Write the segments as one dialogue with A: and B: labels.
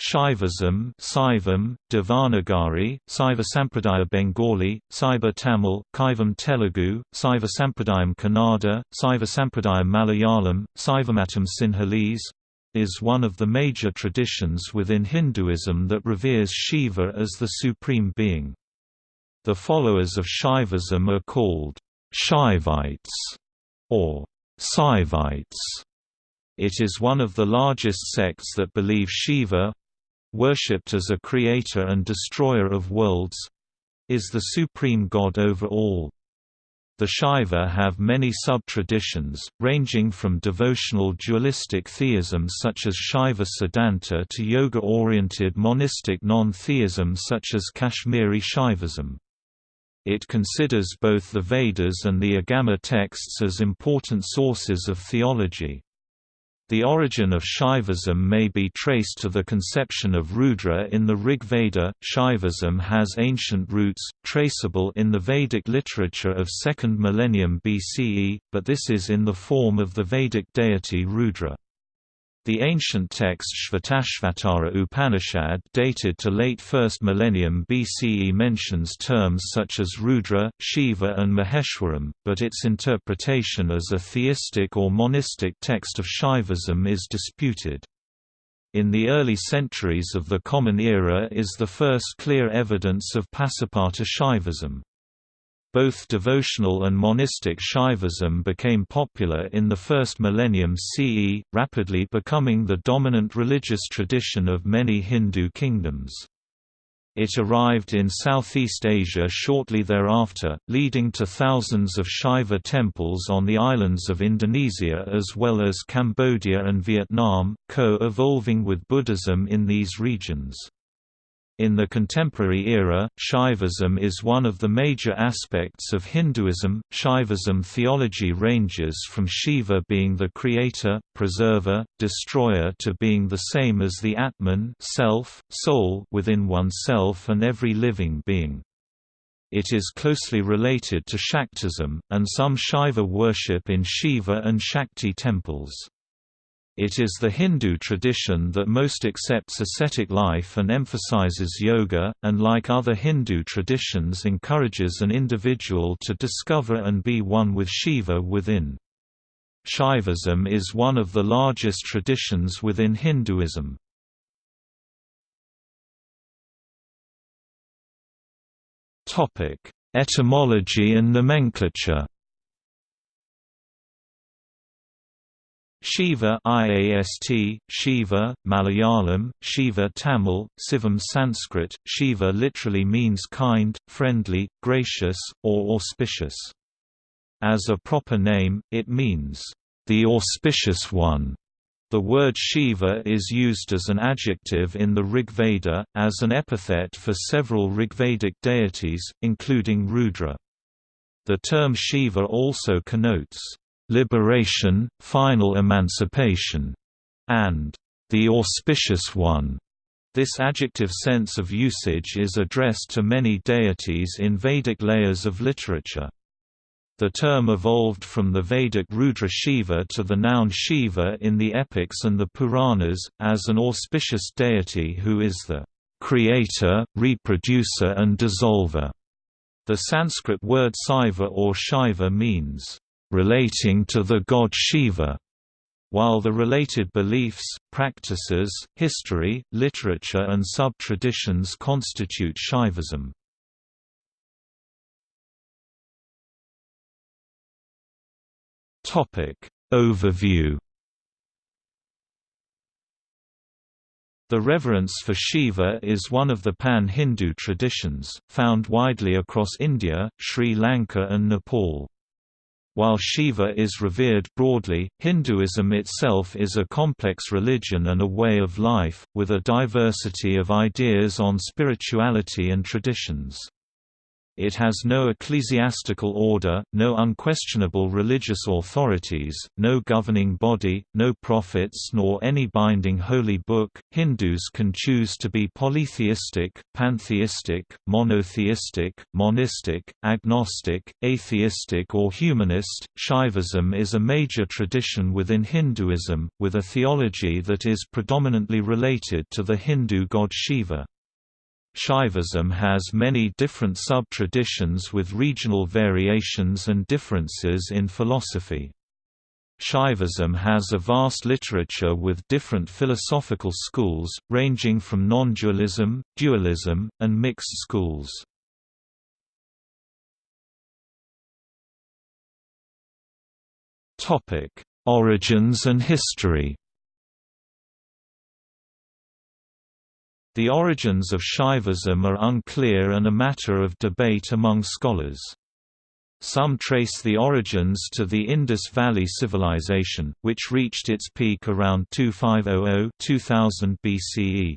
A: Shaivism Saivam, Devanagari, Saiva Sampradaya Bengali, Saiva Tamil, Kaivam Telugu, Saiva Sampradayam Kannada, Saiva Sampradayam Malayalam, Saivamatam Sinhalese, is one of the major traditions within Hinduism that reveres Shiva as the supreme being. The followers of Shaivism are called Shaivites or Saivites. It is one of the largest sects that believe Shiva worshipped as a creator and destroyer of worlds is the supreme god over all. The Shaiva have many sub-traditions, ranging from devotional dualistic theism such as Shaiva Siddhanta to yoga-oriented monistic non-theism such as Kashmiri Shaivism. It considers both the Vedas and the Agama texts as important sources of theology. The origin of Shaivism may be traced to the conception of Rudra in the Rig Veda. Shaivism has ancient roots, traceable in the Vedic literature of 2nd millennium BCE, but this is in the form of the Vedic deity Rudra. The ancient text Shvetashvatara Upanishad dated to late 1st millennium BCE mentions terms such as Rudra, Shiva and Maheshwaram, but its interpretation as a theistic or monistic text of Shaivism is disputed. In the early centuries of the Common Era is the first clear evidence of Pasupata Shaivism. Both devotional and monistic Shaivism became popular in the first millennium CE, rapidly becoming the dominant religious tradition of many Hindu kingdoms. It arrived in Southeast Asia shortly thereafter, leading to thousands of Shaiva temples on the islands of Indonesia as well as Cambodia and Vietnam, co-evolving with Buddhism in these regions. In the contemporary era, Shaivism is one of the major aspects of Hinduism. Shaivism theology ranges from Shiva being the creator, preserver, destroyer to being the same as the Atman self, soul within oneself and every living being. It is closely related to Shaktism, and some Shaiva worship in Shiva and Shakti temples. It is the Hindu tradition that most accepts ascetic life and emphasizes yoga, and like other Hindu traditions encourages an individual to discover and be one with Shiva within. Shaivism is one of the largest traditions within Hinduism. Etymology and nomenclature Shiva IAST, Shiva, Malayalam, Shiva Tamil, Sivam Sanskrit, Shiva literally means kind, friendly, gracious, or auspicious. As a proper name, it means, the auspicious one. The word Shiva is used as an adjective in the Rig Veda, as an epithet for several Rigvedic deities, including Rudra. The term Shiva also connotes liberation, final emancipation, and the auspicious one. This adjective sense of usage is addressed to many deities in Vedic layers of literature. The term evolved from the Vedic Rudra Shiva to the noun Shiva in the epics and the Puranas, as an auspicious deity who is the creator, reproducer and dissolver. The Sanskrit word Saiva or Shiva means relating to the god Shiva, while the related beliefs, practices, history, literature and sub-traditions constitute Shaivism. Overview The reverence for Shiva is one of the pan-Hindu traditions, found widely across India, Sri Lanka and Nepal. While Shiva is revered broadly, Hinduism itself is a complex religion and a way of life, with a diversity of ideas on spirituality and traditions. It has no ecclesiastical order, no unquestionable religious authorities, no governing body, no prophets nor any binding holy book. Hindus can choose to be polytheistic, pantheistic, monotheistic, monistic, agnostic, atheistic or humanist. Shaivism is a major tradition within Hinduism, with a theology that is predominantly related to the Hindu god Shiva. Shaivism has many different sub-traditions with regional variations and differences in philosophy. Shaivism has a vast literature with different philosophical schools, ranging from non-dualism, dualism, and mixed schools. Origins and history The origins of Shaivism are unclear and a matter of debate among scholars. Some trace the origins to the Indus Valley Civilization, which reached its peak around 2500–2000 BCE.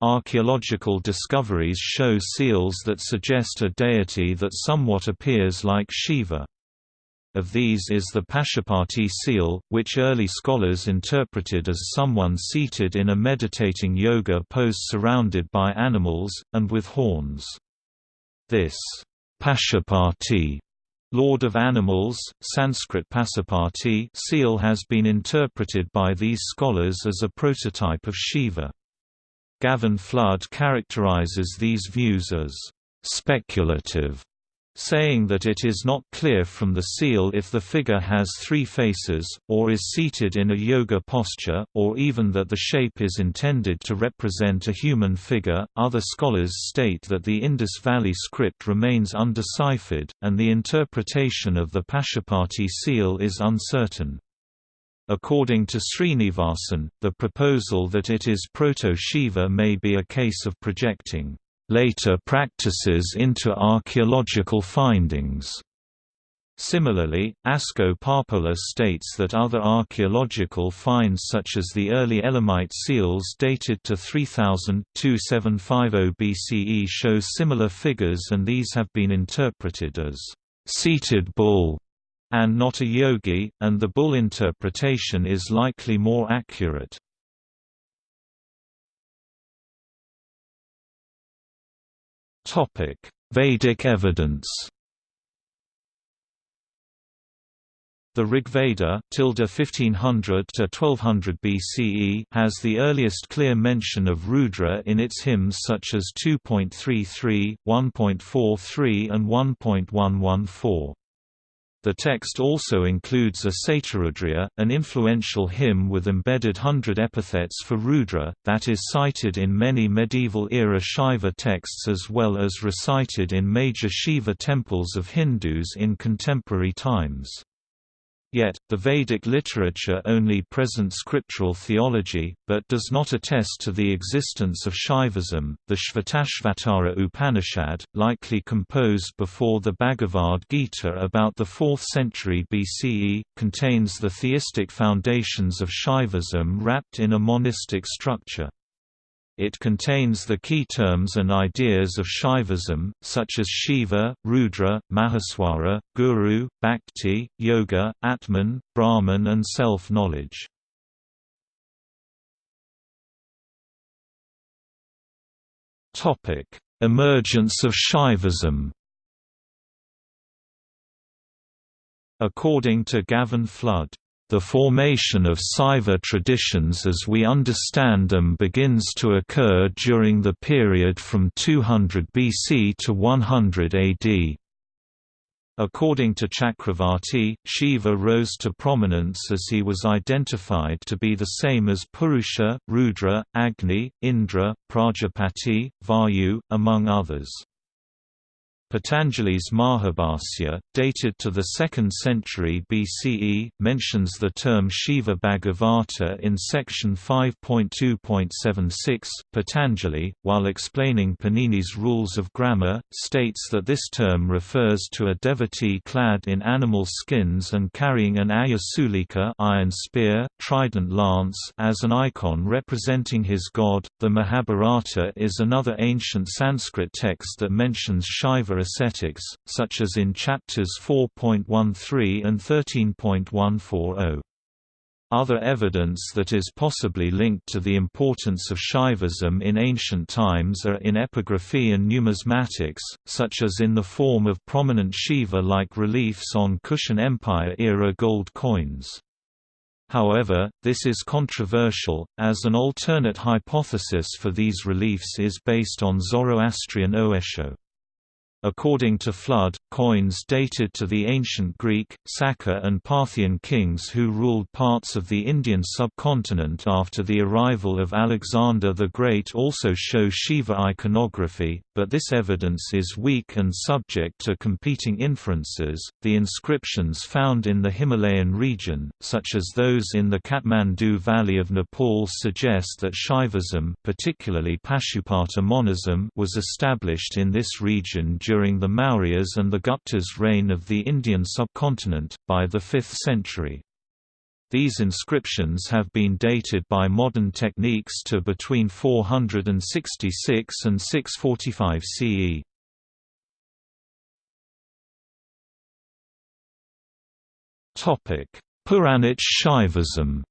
A: Archaeological discoveries show seals that suggest a deity that somewhat appears like Shiva. Of these is the Pashupati seal, which early scholars interpreted as someone seated in a meditating yoga pose surrounded by animals, and with horns. This Pashupati Lord of Animals, Sanskrit Pasupati seal has been interpreted by these scholars as a prototype of Shiva. Gavin Flood characterizes these views as speculative saying that it is not clear from the seal if the figure has three faces, or is seated in a yoga posture, or even that the shape is intended to represent a human figure. Other scholars state that the Indus Valley script remains undeciphered, and the interpretation of the Pashupati seal is uncertain. According to Srinivasan, the proposal that it is Proto-Shiva may be a case of projecting later practices into archaeological findings. Similarly, Asko Parpola states that other archaeological finds such as the early Elamite seals dated to 3000-2750 BCE show similar figures and these have been interpreted as seated bull and not a yogi, and the bull interpretation is likely more accurate. Vedic evidence. The Rigveda (1500 to 1200 BCE) has the earliest clear mention of Rudra in its hymns such as 2.33, 1.43 and 1.114. The text also includes a Shatarudriya, an influential hymn with embedded hundred epithets for Rudra, that is cited in many medieval-era Shaiva texts as well as recited in major Shiva temples of Hindus in contemporary times. Yet, the Vedic literature only presents scriptural theology, but does not attest to the existence of Shaivism. The Shvetashvatara Upanishad, likely composed before the Bhagavad Gita about the 4th century BCE, contains the theistic foundations of Shaivism wrapped in a monistic structure. It contains the key terms and ideas of Shaivism, such as Shiva, Rudra, Maheswara, Guru, Bhakti, Yoga, Atman, Brahman and self-knowledge. Emergence of Shaivism According to Gavin Flood the formation of Saiva traditions as we understand them begins to occur during the period from 200 BC to 100 AD. According to Chakravarti, Shiva rose to prominence as he was identified to be the same as Purusha, Rudra, Agni, Indra, Prajapati, Vayu, among others. Patanjali's Mahabhasya, dated to the 2nd century BCE, mentions the term Shiva Bhagavata in section 5.2.76. Patanjali, while explaining Panini's rules of grammar, states that this term refers to a devotee clad in animal skins and carrying an ayasulika iron spear, trident lance as an icon representing his god. The Mahabharata is another ancient Sanskrit text that mentions Shiva Shaiva ascetics, such as in chapters 4.13 and 13.140. Other evidence that is possibly linked to the importance of Shaivism in ancient times are in epigraphy and numismatics, such as in the form of prominent Shiva-like reliefs on Kushan Empire-era gold coins. However, this is controversial, as an alternate hypothesis for these reliefs is based on Zoroastrian Oesho. According to Flood, coins dated to the ancient Greek, Saka and Parthian kings who ruled parts of the Indian subcontinent after the arrival of Alexander the Great also show Shiva iconography, but this evidence is weak and subject to competing inferences. The inscriptions found in the Himalayan region, such as those in the Kathmandu Valley of Nepal suggest that Shaivism, particularly Pashupata monism, was established in this region during the Mauryas and the Gupta's reign of the Indian subcontinent, by the 5th century. These inscriptions have been dated by modern techniques to between 466 and 645 CE. Topic: Puranic Shaivism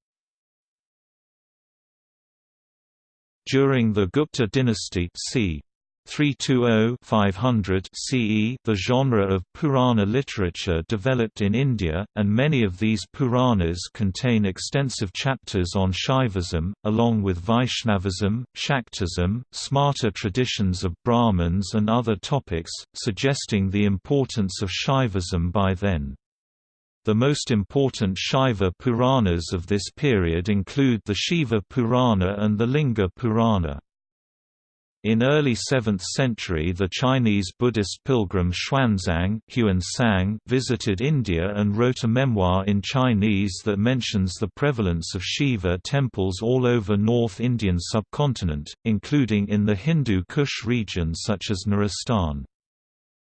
A: During the Gupta dynasty c. 320-500 CE the genre of Purana literature developed in India, and many of these Puranas contain extensive chapters on Shaivism, along with Vaishnavism, Shaktism, Smarta traditions of Brahmins and other topics, suggesting the importance of Shaivism by then. The most important Shaiva Puranas of this period include the Shiva Purana and the Linga Purana. In early 7th century the Chinese Buddhist pilgrim Xuanzang visited India and wrote a memoir in Chinese that mentions the prevalence of Shiva temples all over North Indian subcontinent, including in the Hindu Kush region such as Nuristan.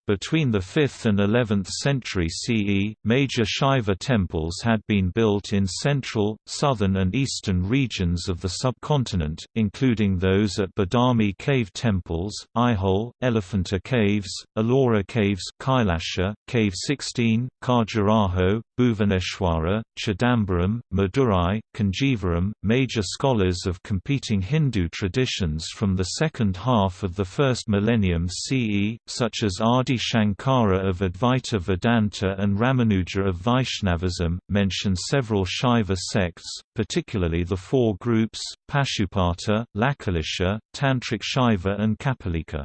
A: Between the 5th and 11th century CE, major Shaiva temples had been built in central, southern and eastern regions of the subcontinent, including those at Badami cave temples, Aihole, Elephanta Caves, Ellora Caves Kailasha, Cave 16, Khajuraho, Bhuvaneshwara, Chidambaram, Madurai, Kanjivaram. Major scholars of competing Hindu traditions from the second half of the first millennium CE, such as Adi Shankara of Advaita Vedanta and Ramanuja of Vaishnavism, mention several Shaiva sects, particularly the four groups, Pashupata, Lakulisha, Tantric Shaiva and Kapalika.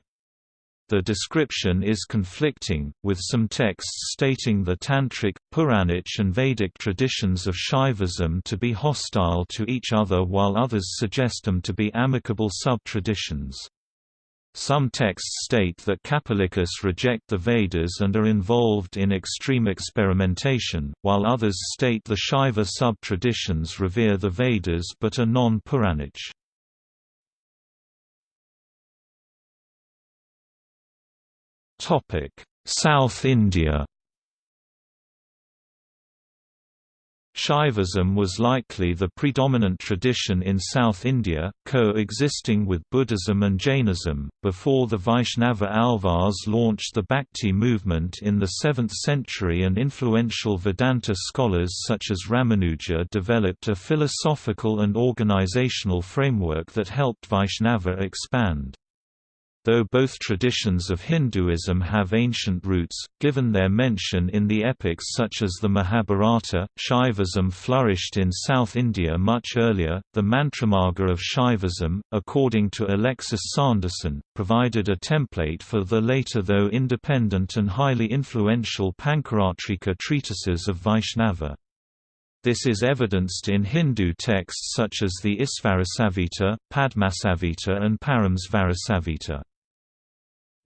A: The description is conflicting, with some texts stating the Tantric, Puranic and Vedic traditions of Shaivism to be hostile to each other while others suggest them to be amicable sub-traditions. Some texts state that Kapalikas reject the Vedas and are involved in extreme experimentation, while others state the Shaiva sub-traditions revere the Vedas but are non-Puranic. South India Shaivism was likely the predominant tradition in South India, co-existing with Buddhism and Jainism, before the Vaishnava Alvars launched the Bhakti movement in the 7th century and influential Vedanta scholars such as Ramanuja developed a philosophical and organizational framework that helped Vaishnava expand. Though both traditions of Hinduism have ancient roots, given their mention in the epics such as the Mahabharata, Shaivism flourished in South India much earlier. The Mantramarga of Shaivism, according to Alexis Sanderson, provided a template for the later though independent and highly influential Pancaratrika treatises of Vaishnava. This is evidenced in Hindu texts such as the Isvarasamhita, Padmasamhita and Paramesvarasamhita.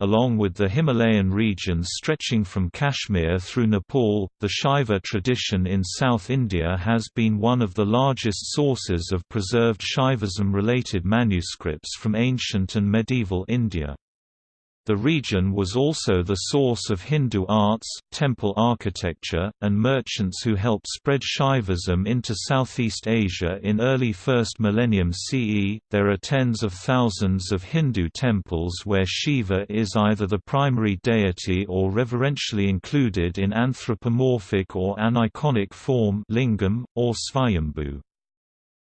A: Along with the Himalayan regions stretching from Kashmir through Nepal, the Shaiva tradition in South India has been one of the largest sources of preserved Shaivism-related manuscripts from ancient and medieval India. The region was also the source of Hindu arts, temple architecture, and merchants who helped spread Shaivism into Southeast Asia in early 1st millennium CE. There are tens of thousands of Hindu temples where Shiva is either the primary deity or reverentially included in anthropomorphic or aniconic form lingam, or svayambhu.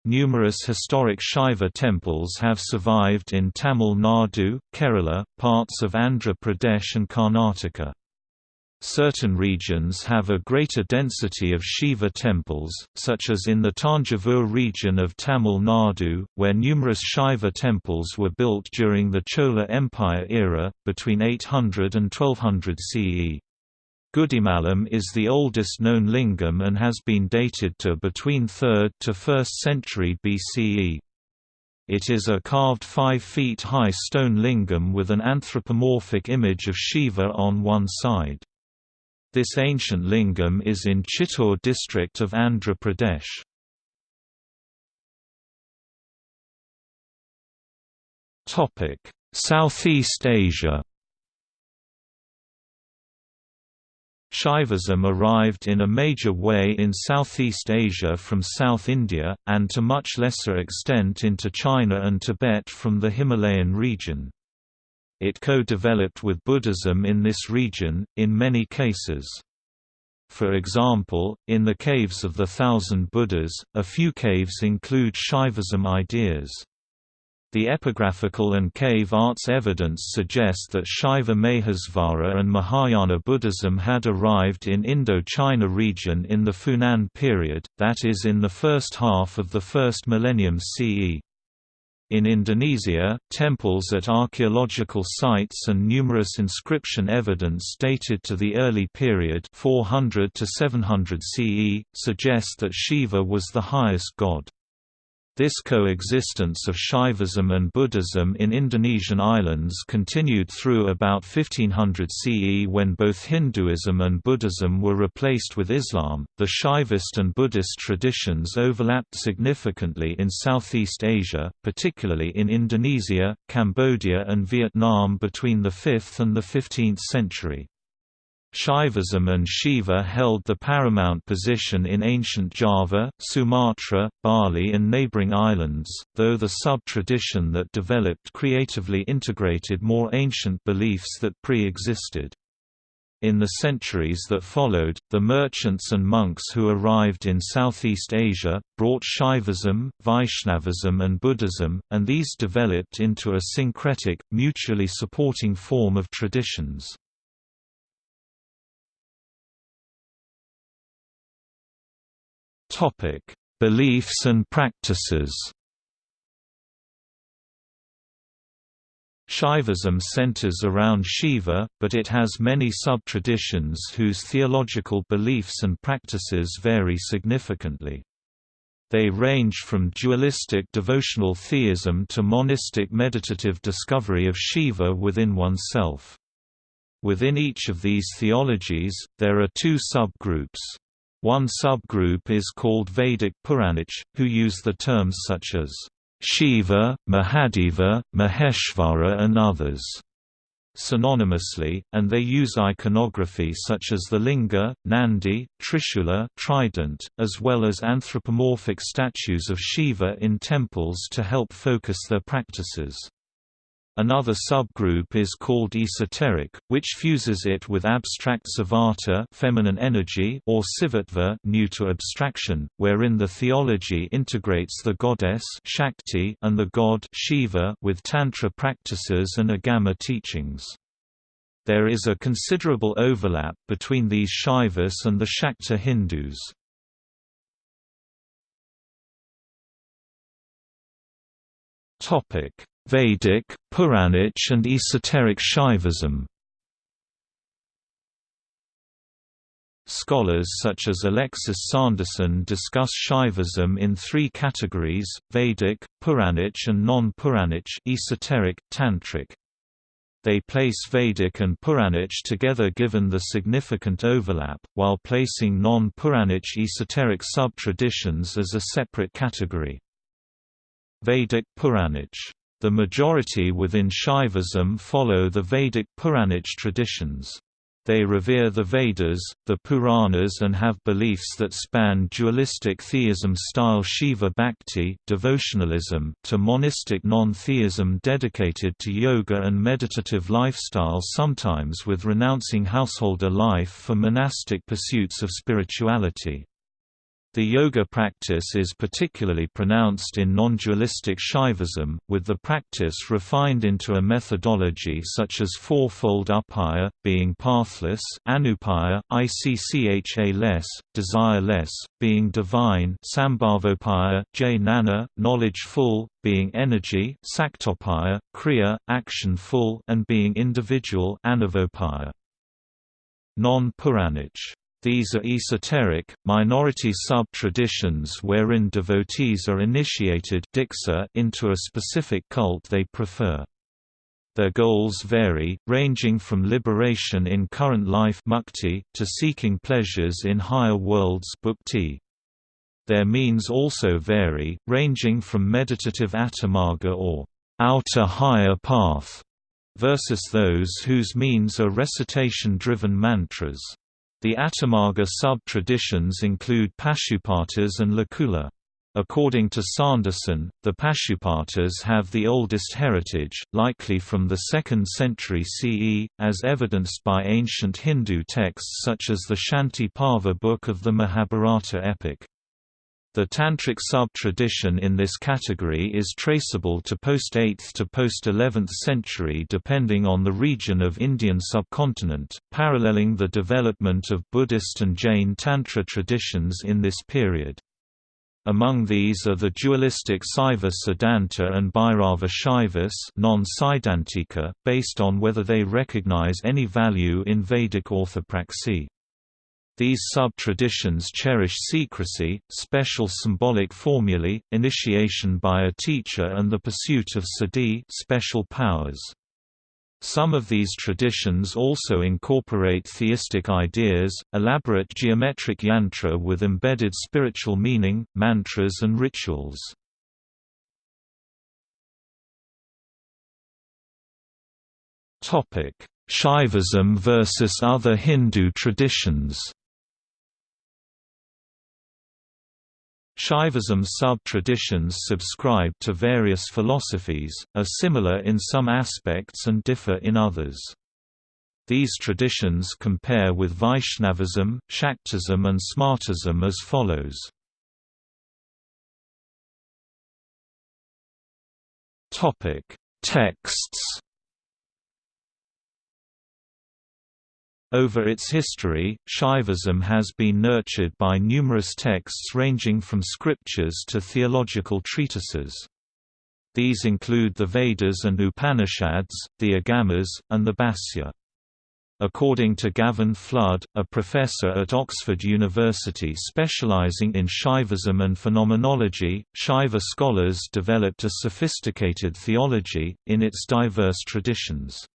A: Numerous historic Shaiva temples have survived in Tamil Nadu, Kerala, parts of Andhra Pradesh and Karnataka. Certain regions have a greater density of Shiva temples, such as in the Tanjavur region of Tamil Nadu, where numerous Shiva temples were built during the Chola Empire era, between 800 and 1200 CE. Gudimallam is the oldest known lingam and has been dated to between 3rd to 1st century BCE. It is a carved 5 feet high stone lingam with an anthropomorphic image of Shiva on one side. This ancient lingam is in Chittoor district of Andhra Pradesh. Southeast Asia Shaivism arrived in a major way in Southeast Asia from South India, and to much lesser extent into China and Tibet from the Himalayan region. It co-developed with Buddhism in this region, in many cases. For example, in the caves of the Thousand Buddhas, a few caves include Shaivism ideas. The epigraphical and cave arts evidence suggest that Shaiva Maheshvara and Mahayana Buddhism had arrived in Indo-China region in the Funan period, that is in the first half of the first millennium CE. In Indonesia, temples at archaeological sites and numerous inscription evidence dated to the early period 400 to 700 CE, suggest that Shiva was the highest god. This coexistence of Shaivism and Buddhism in Indonesian islands continued through about 1500 CE when both Hinduism and Buddhism were replaced with Islam. The Shaivist and Buddhist traditions overlapped significantly in Southeast Asia, particularly in Indonesia, Cambodia, and Vietnam between the 5th and the 15th century. Shaivism and Shiva held the paramount position in ancient Java, Sumatra, Bali and neighboring islands, though the sub-tradition that developed creatively integrated more ancient beliefs that pre-existed. In the centuries that followed, the merchants and monks who arrived in Southeast Asia, brought Shaivism, Vaishnavism and Buddhism, and these developed into a syncretic, mutually supporting form of traditions. Topic: Beliefs and practices. Shaivism centers around Shiva, but it has many sub-traditions whose theological beliefs and practices vary significantly. They range from dualistic devotional theism to monistic meditative discovery of Shiva within oneself. Within each of these theologies, there are two subgroups. One subgroup is called Vedic Puranic, who use the terms such as Shiva, Mahadeva, Maheshvara and others synonymously, and they use iconography such as the linga, nandi, trishula trident, as well as anthropomorphic statues of Shiva in temples to help focus their practices. Another subgroup is called esoteric, which fuses it with abstract savata feminine energy or sivatva new to abstraction, wherein the theology integrates the goddess Shakti and the god Shiva with tantra practices and agama teachings. There is a considerable overlap between these Shaivis and the Shakta Hindus. Topic Vedic, Puranic and esoteric Shaivism Scholars such as Alexis Sanderson discuss Shaivism in three categories, Vedic, Puranic and non-Puranic esoteric, tantric. They place Vedic and Puranic together given the significant overlap, while placing non-Puranic esoteric sub-traditions as a separate category. Vedic Puranic The majority within Shaivism follow the Vedic Puranic traditions. They revere the Vedas, the Puranas and have beliefs that span dualistic theism-style Shiva Bhakti devotionalism to monistic non-theism dedicated to yoga and meditative lifestyle sometimes with renouncing householder life for monastic pursuits of spirituality. The yoga practice is particularly pronounced in non-dualistic Shaivism, with the practice refined into a methodology such as fourfold upaya, being pathless, anupaya, iccha-less, desire-less, being divine, sambhavopaya, jnana, knowledge-full, being energy, saktopaya, kriya, action-full, and being individual, anavopaya. Non-Puranic these are esoteric, minority sub-traditions wherein devotees are initiated into a specific cult they prefer. Their goals vary, ranging from liberation in current life mukti, to seeking pleasures in higher worlds bhukti. Their means also vary, ranging from meditative atimarga or outer higher path versus those whose means are recitation-driven mantras. The Atimarga sub-traditions include Pashupatas and Lakula. According to Sanderson, the Pashupatas have the oldest heritage, likely from the 2nd century CE, as evidenced by ancient Hindu texts such as the Shanti Parva book of the Mahabharata epic. The Tantric sub-tradition in this category is traceable to post-8th to post-11th century depending on the region of Indian subcontinent, paralleling the development of Buddhist and Jain Tantra traditions in this period. Among these are the dualistic Saiva Siddhanta and Bhairava Shaivas non-Siddhantika, based on whether they recognize any value in Vedic orthopraxy. These sub-traditions cherish secrecy, special symbolic formulae, initiation by a teacher and the pursuit of siddhi special powers. Some of these traditions also incorporate theistic ideas, elaborate geometric yantra with embedded spiritual meaning, mantras and rituals. Shaivism versus other Hindu traditions Shaivism sub-traditions subscribe to various philosophies, are similar in some aspects and differ in others. These traditions compare with Vaishnavism, Shaktism and Smartism as follows. Texts Over its history, Shaivism has been nurtured by numerous texts ranging from scriptures to theological treatises. These include the Vedas and Upanishads, the Agamas, and the Bhashya. According to Gavin Flood, a professor at Oxford University specializing in Shaivism and phenomenology, Shaiva scholars developed a sophisticated theology, in its diverse traditions.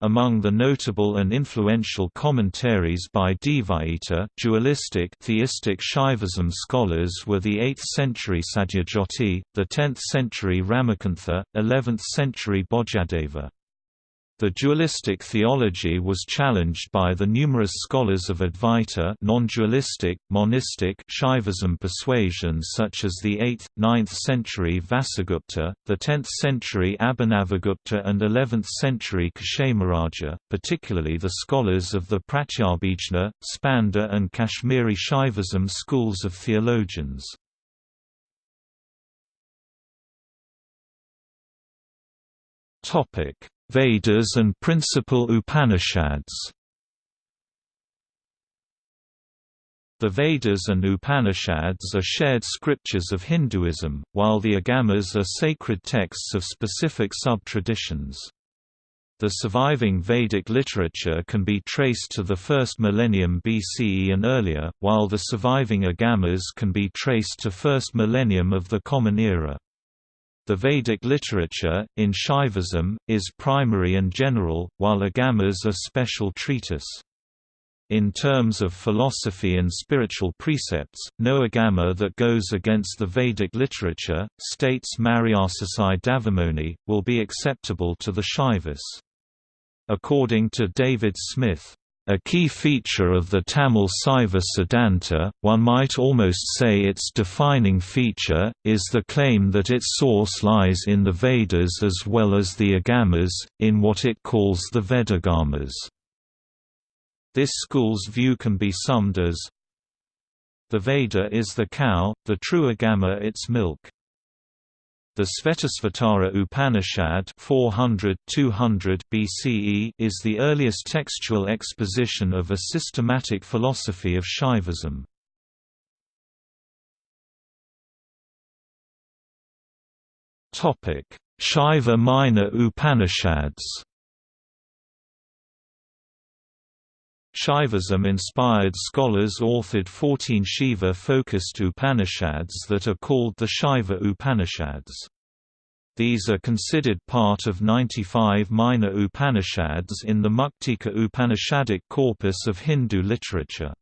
A: Among the notable and influential commentaries by Dvaita dualistic theistic Shaivism scholars were the 8th-century Sadyojyoti, the 10th-century Ramakantha, 11th-century Bhojadeva. The dualistic theology was challenged by the numerous scholars of Advaita non-dualistic, monistic Shaivism persuasions such as the 8th, 9th century Vasugupta, the 10th century Abhinavagupta and 11th century Kshemaraja, particularly the scholars of the Pratyabhijna, Spanda and Kashmiri Shaivism schools of theologians. Topic Vedas and principal Upanishads The Vedas and Upanishads are shared scriptures of Hinduism, while the Agamas are sacred texts of specific sub-traditions. The surviving Vedic literature can be traced to the first millennium BCE and earlier, while the surviving Agamas can be traced to first millennium of the Common Era. The Vedic literature, in Shaivism, is primary and general, while Agamas are special treatise. In terms of philosophy and spiritual precepts, no agama that goes against the Vedic literature, states Mariasusai Dhavamony, will be acceptable to the Shaivas. According to David Smith, a key feature of the Tamil Saiva Siddhanta, one might almost say its defining feature, is the claim that its source lies in the Vedas as well as the Agamas, in what it calls the Vedagamas. This school's view can be summed as The Veda is the cow, the true Agama its milk. The Svetasvatara Upanishad 400 BCE is the earliest textual exposition of a systematic philosophy of Shaivism. Shaiva minor Upanishads Shaivism-inspired scholars authored 14 Shiva-focused Upanishads that are called the Shaiva Upanishads. These are considered part of 95 minor Upanishads in the Muktika Upanishadic corpus of Hindu literature.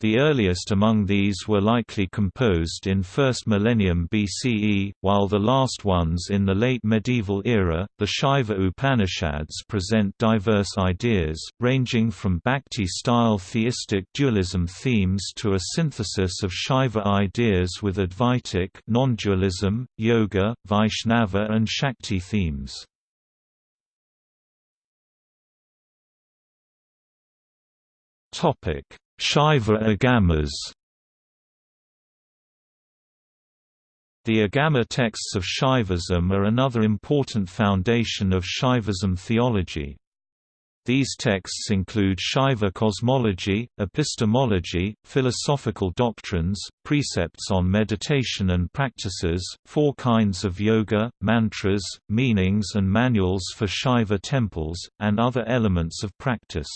A: The earliest among these were likely composed in 1st millennium BCE, while the last ones in the late medieval era. The Shaiva Upanishads present diverse ideas, ranging from Bhakti style theistic dualism themes to a synthesis of Shaiva ideas with Advaitic non dualism, yoga, Vaishnava, and Shakti themes. Topic Shaiva agamas The Agama texts of Shaivism are another important foundation of Shaivism theology. These texts include Shaiva cosmology, epistemology, philosophical doctrines, precepts on meditation and practices, four kinds of yoga, mantras, meanings and manuals for Shaiva temples, and other elements of practice.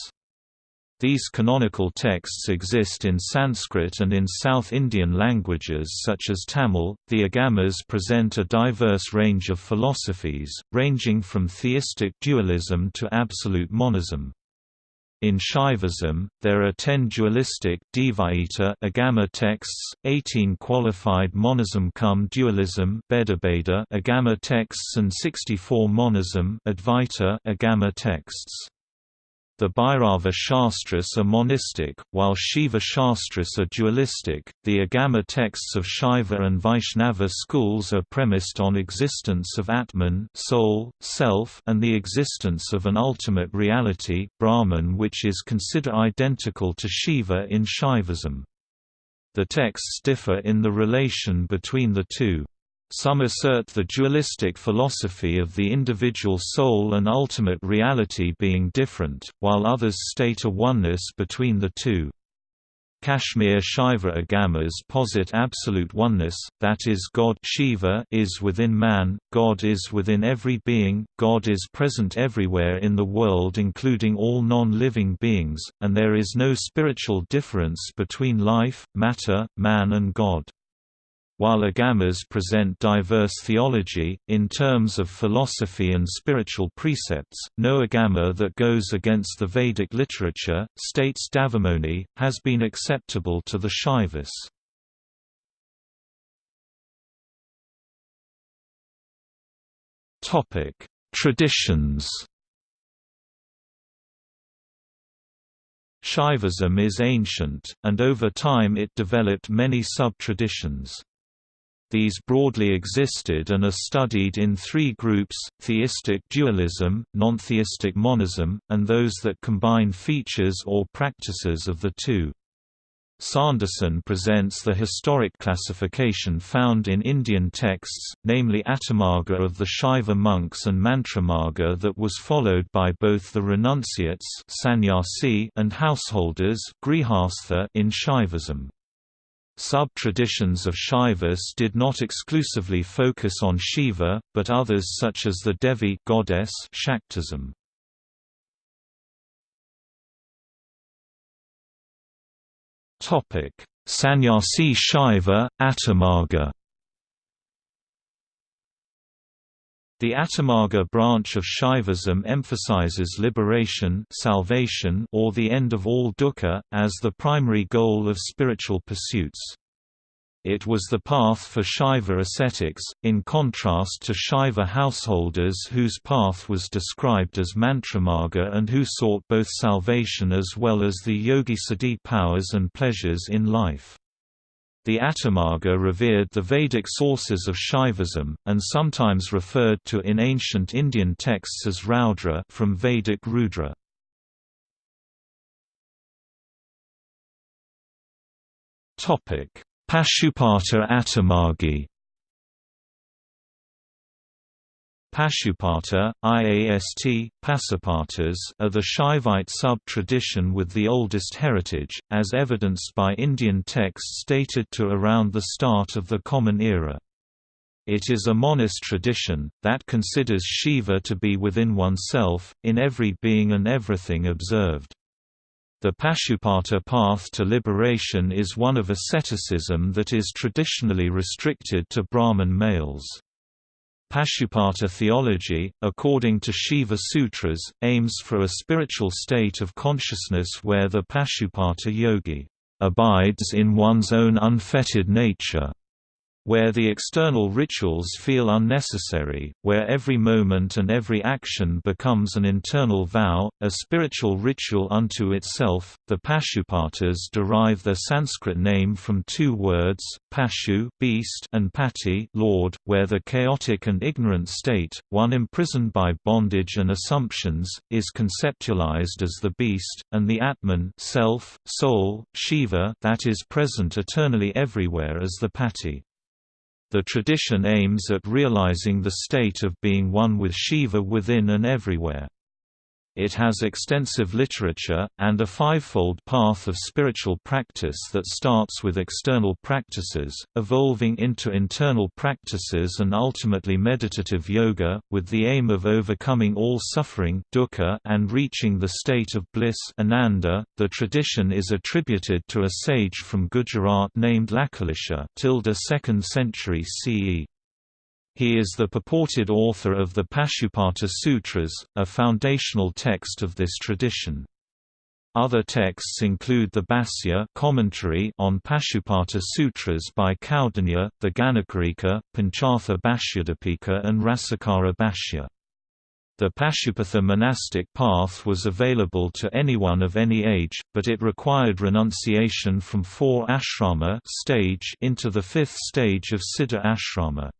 A: These canonical texts exist in Sanskrit and in South Indian languages such as Tamil. The Agamas present a diverse range of philosophies, ranging from theistic dualism to absolute monism. In Shaivism, there are 10 dualistic Agama texts, 18 qualified monism cum dualism Agama texts and 64 monism Advaita Agama texts. The Bhairava Shastras are monistic, while Shiva Shastras are dualistic. The Agama texts of Shaiva and Vaishnava schools are premised on existence of Atman, soul, self, and the existence of an ultimate reality, Brahman, which is considered identical to Shiva in Shaivism. The texts differ in the relation between the two. Some assert the dualistic philosophy of the individual soul and ultimate reality being different, while others state a oneness between the two. Kashmir Shaiva Agamas posit absolute oneness, that is God Shiva is within man, God is within every being, God is present everywhere in the world including all non-living beings, and there is no spiritual difference between life, matter, man and God. While agamas present diverse theology, in terms of philosophy and spiritual precepts, no agama that goes against the Vedic literature, states Dhavamony, has been acceptable to the Shaivas. Traditions Shaivism is ancient, and over time it developed many sub-traditions. These broadly existed and are studied in three groups, theistic dualism, non-theistic monism, and those that combine features or practices of the two. Sanderson presents the historic classification found in Indian texts, namely Atimarga of the Shaiva monks and Mantramarga that was followed by both the renunciates and householders in Shaivism. Sub-traditions of Shaivas did not exclusively focus on Shiva, but others such as the Devi goddess Shaktism. Topic: Sannyasi Shaiva, Atimarga The Atimarga branch of Shaivism emphasizes liberation salvation or the end of all dukkha, as the primary goal of spiritual pursuits. It was the path for Shaiva ascetics, in contrast to Shaiva householders whose path was described as mantramarga and who sought both salvation as well as the yogi siddhi powers and pleasures in life. The Atimarga revered the Vedic sources of Shaivism, and sometimes referred to in ancient Indian texts as Raudra from Vedic Rudra. Pashupata Atimargi Pashupata, IAST, Pasupatas are the Shaivite sub-tradition with the oldest heritage, as evidenced by Indian texts dated to around the start of the Common Era. It is a monist tradition, that considers Shiva to be within oneself, in every being and everything observed. The Pashupata path to liberation is one of asceticism that is traditionally restricted to Brahman males. Pashupata theology, according to Shiva Sutras, aims for a spiritual state of consciousness where the Pashupata yogi abides in one's own unfettered nature where the external rituals feel unnecessary, where every moment and every action becomes an internal vow, a spiritual ritual unto itself. The Pashupatas derive their Sanskrit name from two words, Pashu beast and Pati Lord, where the chaotic and ignorant state, one imprisoned by bondage and assumptions, is conceptualized as the beast, and the Atman self, soul, Shiva that is present eternally everywhere as the Pati. The tradition aims at realizing the state of being one with Shiva within and everywhere. It has extensive literature, and a fivefold path of spiritual practice that starts with external practices, evolving into internal practices and ultimately meditative yoga, with the aim of overcoming all suffering dukkha and reaching the state of bliss ananda. .The tradition is attributed to a sage from Gujarat named Lakulisha 2nd century CE. He is the purported author of the Pashupata Sutras, a foundational text of this tradition. Other texts include the Bhāsya commentary on Pashupata Sutras by Kaundinya, the Ganakarika, Panchartha Bhashyadipika and Rasakāra Bhashya. The Pashupata monastic path was available to anyone of any age, but it required renunciation from four ashrama stage into the fifth stage of Siddha ashrama.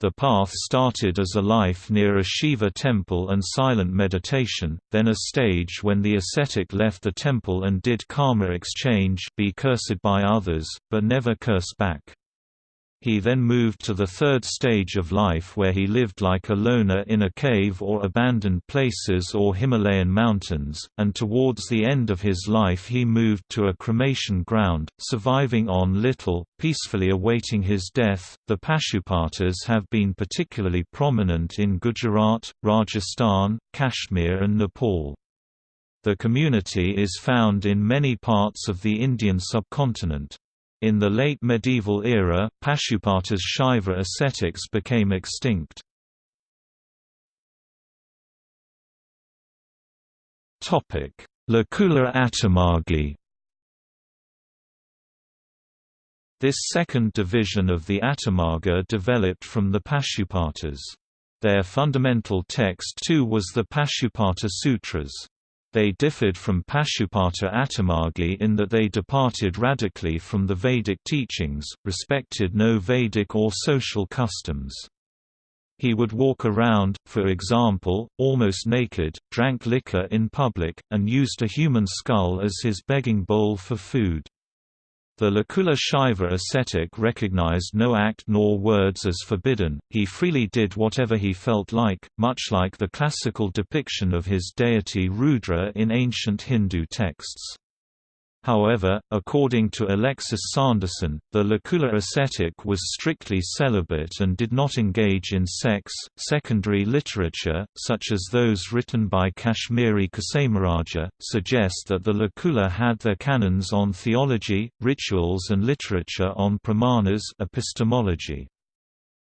A: The path started as a life near a Shiva temple and silent meditation, then a stage when the ascetic left the temple and did karma exchange be cursed by others, but never curse back. He then moved to the third stage of life where he lived like a loner in a cave or abandoned places or Himalayan mountains, and towards the end of his life he moved to a cremation ground, surviving on little, peacefully awaiting his death. The Pashupatas have been particularly prominent in Gujarat, Rajasthan, Kashmir, and Nepal. The community is found in many parts of the Indian subcontinent. In the late medieval era, Pashupata's Shaiva ascetics became extinct. Lakula Atimargi This second division of the Atimarga developed from the Pashupatas. Their fundamental text too was the Pashupata Sutras. They differed from Pashupata Atimargi in that they departed radically from the Vedic teachings, respected no Vedic or social customs. He would walk around, for example, almost naked, drank liquor in public, and used a human skull as his begging bowl for food. The Lakula Shaiva ascetic recognized no act nor words as forbidden, he freely did whatever he felt like, much like the classical depiction of his deity Rudra in ancient Hindu texts. However, according to Alexis Sanderson, the Lakula ascetic was strictly celibate and did not engage in sex. Secondary literature, such as those written by Kashmiri Kshemaraja, suggest that the Lakula had their canons on theology, rituals, and literature on pramanas epistemology.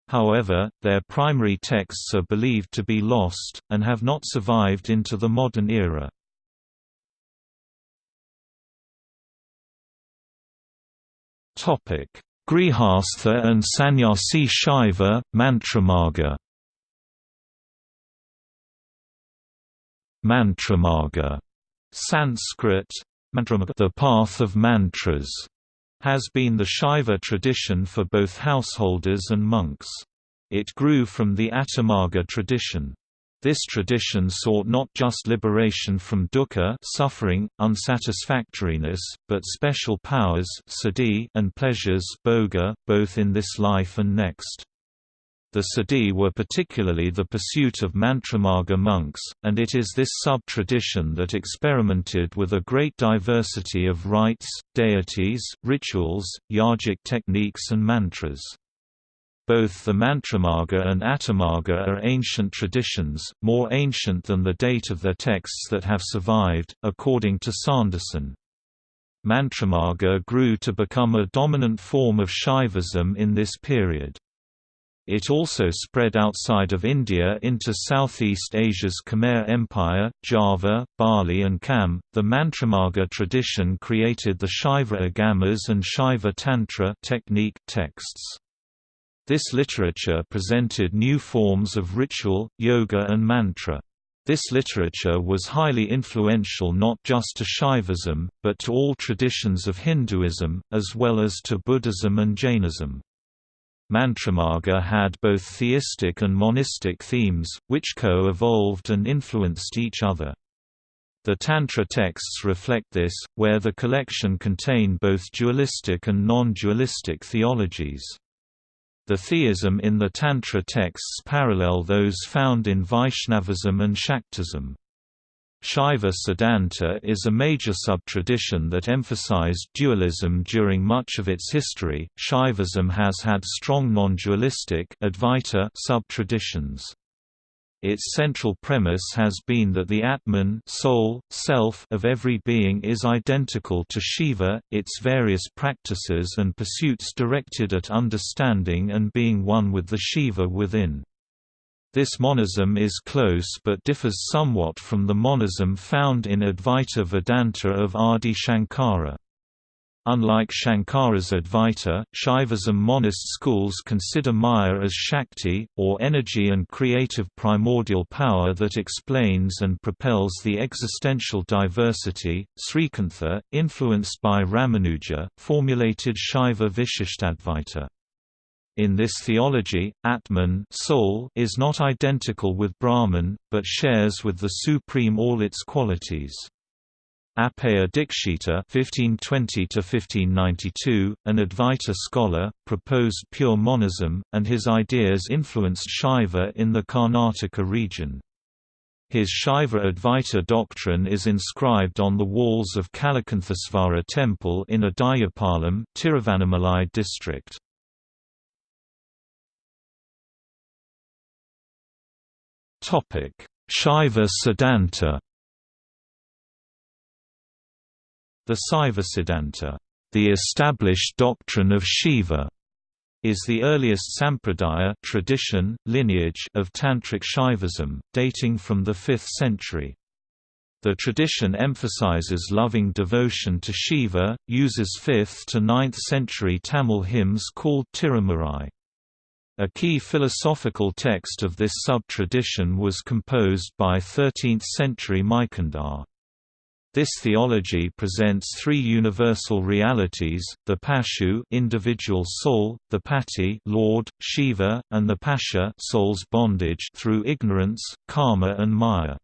A: However, their primary texts are believed to be lost, and have not survived into the modern era. Grihastha and Sannyasi Shaiva, Mantramarga Mantramarga Sanskrit, the path of mantras, has been the Shaiva tradition for both householders and monks. It grew from the Atimarga tradition. This tradition sought not just liberation from dukkha suffering, unsatisfactoriness, but special powers and pleasures both in this life and next. The Siddhi were particularly the pursuit of Mantramarga monks, and it is this sub-tradition that experimented with a great diversity of rites, deities, rituals, yogic techniques and mantras. Both the Mantramarga and Atimarga are ancient traditions, more ancient than the date of their texts that have survived, according to Sanderson. Mantramarga grew to become a dominant form of Shaivism in this period. It also spread outside of India into Southeast Asia's Khmer Empire, Java, Bali, and Kham. The Mantramarga tradition created the Shaiva Agamas and Shaiva Tantra technique texts. This literature presented new forms of ritual, yoga, and mantra. This literature was highly influential not just to Shaivism, but to all traditions of Hinduism, as well as to Buddhism and Jainism. Mantramarga had both theistic and monistic themes, which co-evolved and influenced each other. The Tantra texts reflect this, where the collection contain both dualistic and non-dualistic theologies. The theism in the Tantra texts parallel those found in Vaishnavism and Shaktism. Shaiva Siddhanta is a major sub-tradition that emphasized dualism during much of its history. Shaivism has had strong non-dualistic Advaita sub-traditions. Its central premise has been that the Atman soul, self of every being is identical to Shiva, its various practices and pursuits directed at understanding and being one with the Shiva within. This monism is close but differs somewhat from the monism found in Advaita Vedanta of Adi Shankara. Unlike Shankara's Advaita, Shaivism monist schools consider Maya as Shakti, or energy and creative primordial power that explains and propels the existential diversity. Srikantha, influenced by Ramanuja, formulated Shaiva Vishishtadvaita. In this theology, Atman soul is not identical with Brahman, but shares with the Supreme all its qualities. Appaya Dikshita (1520–1592), an Advaita scholar, proposed pure monism, and his ideas influenced Shaiva in the Karnataka region. His Shaiva Advaita doctrine is inscribed on the walls of Kalakanthesvara temple in Adayapalam, Tiruvannamalai district. Topic: Shaiva Siddhanta The Saiva Siddhanta, the established doctrine of Shiva, is the earliest sampradaya tradition, lineage of Tantric Shaivism, dating from the 5th century. The tradition emphasizes loving devotion to Shiva, uses 5th to 9th century Tamil hymns called Tirumurai. A key philosophical text of this sub-tradition was composed by 13th-century Meykandar. This theology presents three universal realities, the Pashu individual soul, the Pati Lord, Shiva, and the Pasha soul's bondage through ignorance, karma and maya.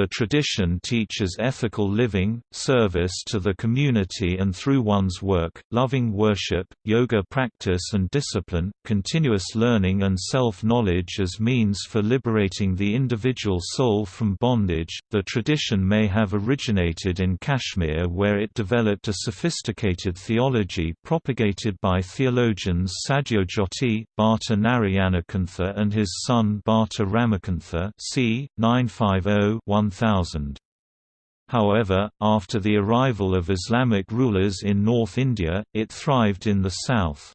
A: The tradition teaches ethical living, service to the community and through one's work, loving worship, yoga practice and discipline, continuous learning and self-knowledge as means for liberating the individual soul from bondage. The tradition may have originated in Kashmir where it developed a sophisticated theology propagated by theologians Sadyojyoti, Bhatta Narayanakantha and his son Bhatta Ramakantha c. 950 1000. However, after the arrival of Islamic rulers in North India, it thrived in the south.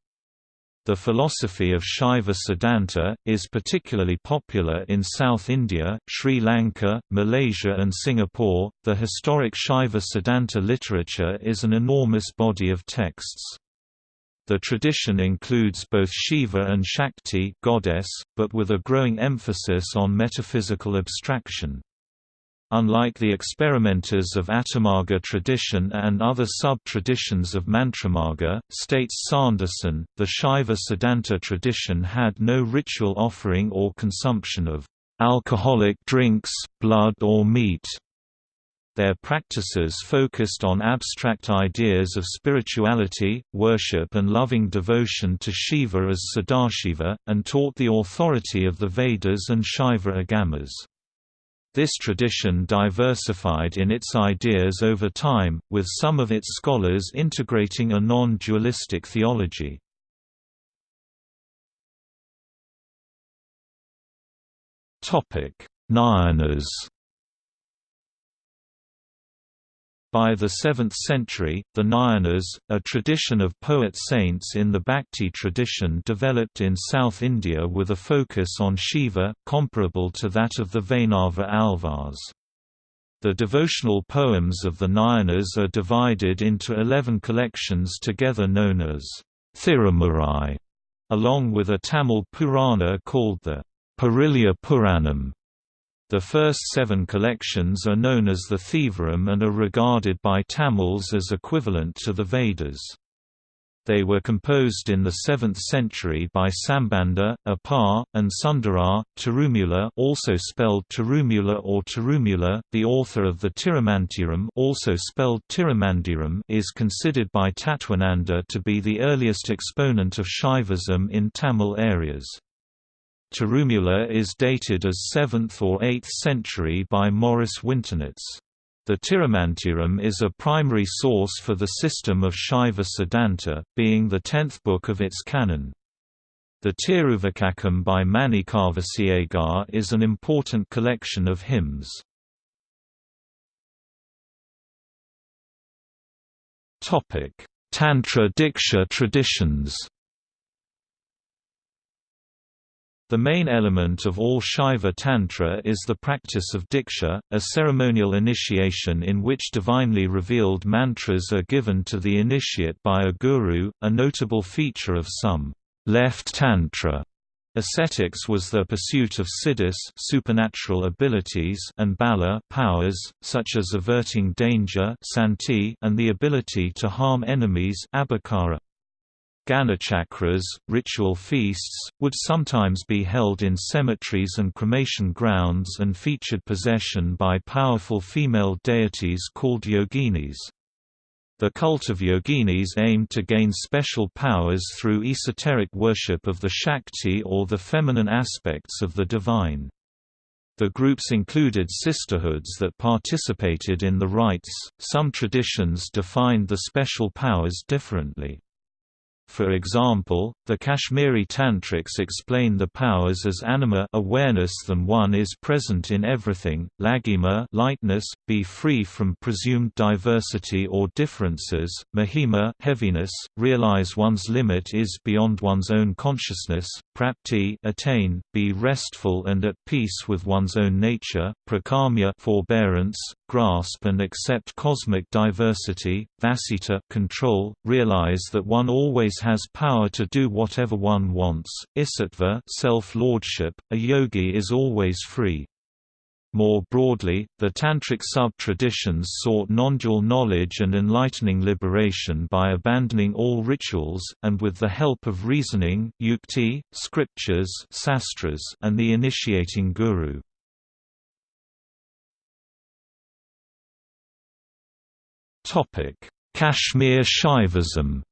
A: The philosophy of Shaiva Siddhanta, is particularly popular in South India, Sri Lanka, Malaysia, and Singapore. The historic Shaiva Siddhanta literature is an enormous body of texts. The tradition includes both Shiva and Shakti goddess, but with a growing emphasis on metaphysical abstraction. Unlike the experimenters of Atimarga tradition and other sub-traditions of Mantramarga, states Sanderson, the Shaiva Siddhanta tradition had no ritual offering or consumption of alcoholic drinks, blood or meat. Their practices focused on abstract ideas of spirituality, worship and loving devotion to Shiva as Sadashiva, and taught the authority of the Vedas and Shaiva Agamas. This tradition diversified in its ideas over time, with some of its scholars integrating a non-dualistic theology. Nayanas By the 7th century, the Nayanas, a tradition of poet-saints in the Bhakti tradition developed in South India with a focus on Shiva, comparable to that of the Vaishnava Alvars. The devotional poems of the Nayanas are divided into eleven collections together known as Thirumurai, along with a Tamil Purana called the Periya Puranam. The first seven collections are known as the Thevaram and are regarded by Tamils as equivalent to the Vedas. They were composed in the 7th century by Sambandha, Appar, and Sundarar, Tirumula, also spelled Tirumula or Tirumula, the author of the Tirumantiram, also spelled Tirumandiram, is considered by Tatwananda to be the earliest exponent of Shaivism in Tamil areas. Tirumula is dated as 7th or 8th century by Maurice Winternitz. The Tirumantiram is a primary source for the system of Shaiva Siddhanta, being the tenth book of its canon. The Tiruvacakam by Manikavasiagar is an important collection of hymns. Tantra Diksha traditions The main element of all Shaiva Tantra is the practice of Diksha, a ceremonial initiation in which divinely revealed mantras are given to the initiate by a guru. A notable feature of some left Tantra ascetics was the pursuit of siddhis supernatural abilities and bala powers, such as averting danger santi and the ability to harm enemies abhicara. Ganachakras, ritual feasts, would sometimes be held in cemeteries and cremation grounds and featured possession by powerful female deities called yoginis. The cult of yoginis aimed to gain special powers through esoteric worship of the Shakti or the feminine aspects of the divine. The groups included sisterhoods that participated in the rites, some traditions defined the special powers differently. For example, the Kashmiri Tantrics explain the powers as anima awareness than one is present in everything, lagima lightness, be free from presumed diversity or differences, mahima heaviness, realize one's limit is beyond one's own consciousness, prapti attain, be restful and at peace with one's own nature, prakamya forbearance, grasp and accept cosmic diversity, vasita control, realize that one always has power to do whatever one wants, isatva self-lordship, a yogi is always free. More broadly, the Tantric sub-traditions sought non-dual knowledge and enlightening liberation by abandoning all rituals, and with the help of reasoning yukti, scriptures sastras, and the initiating guru. Kashmir Shaivism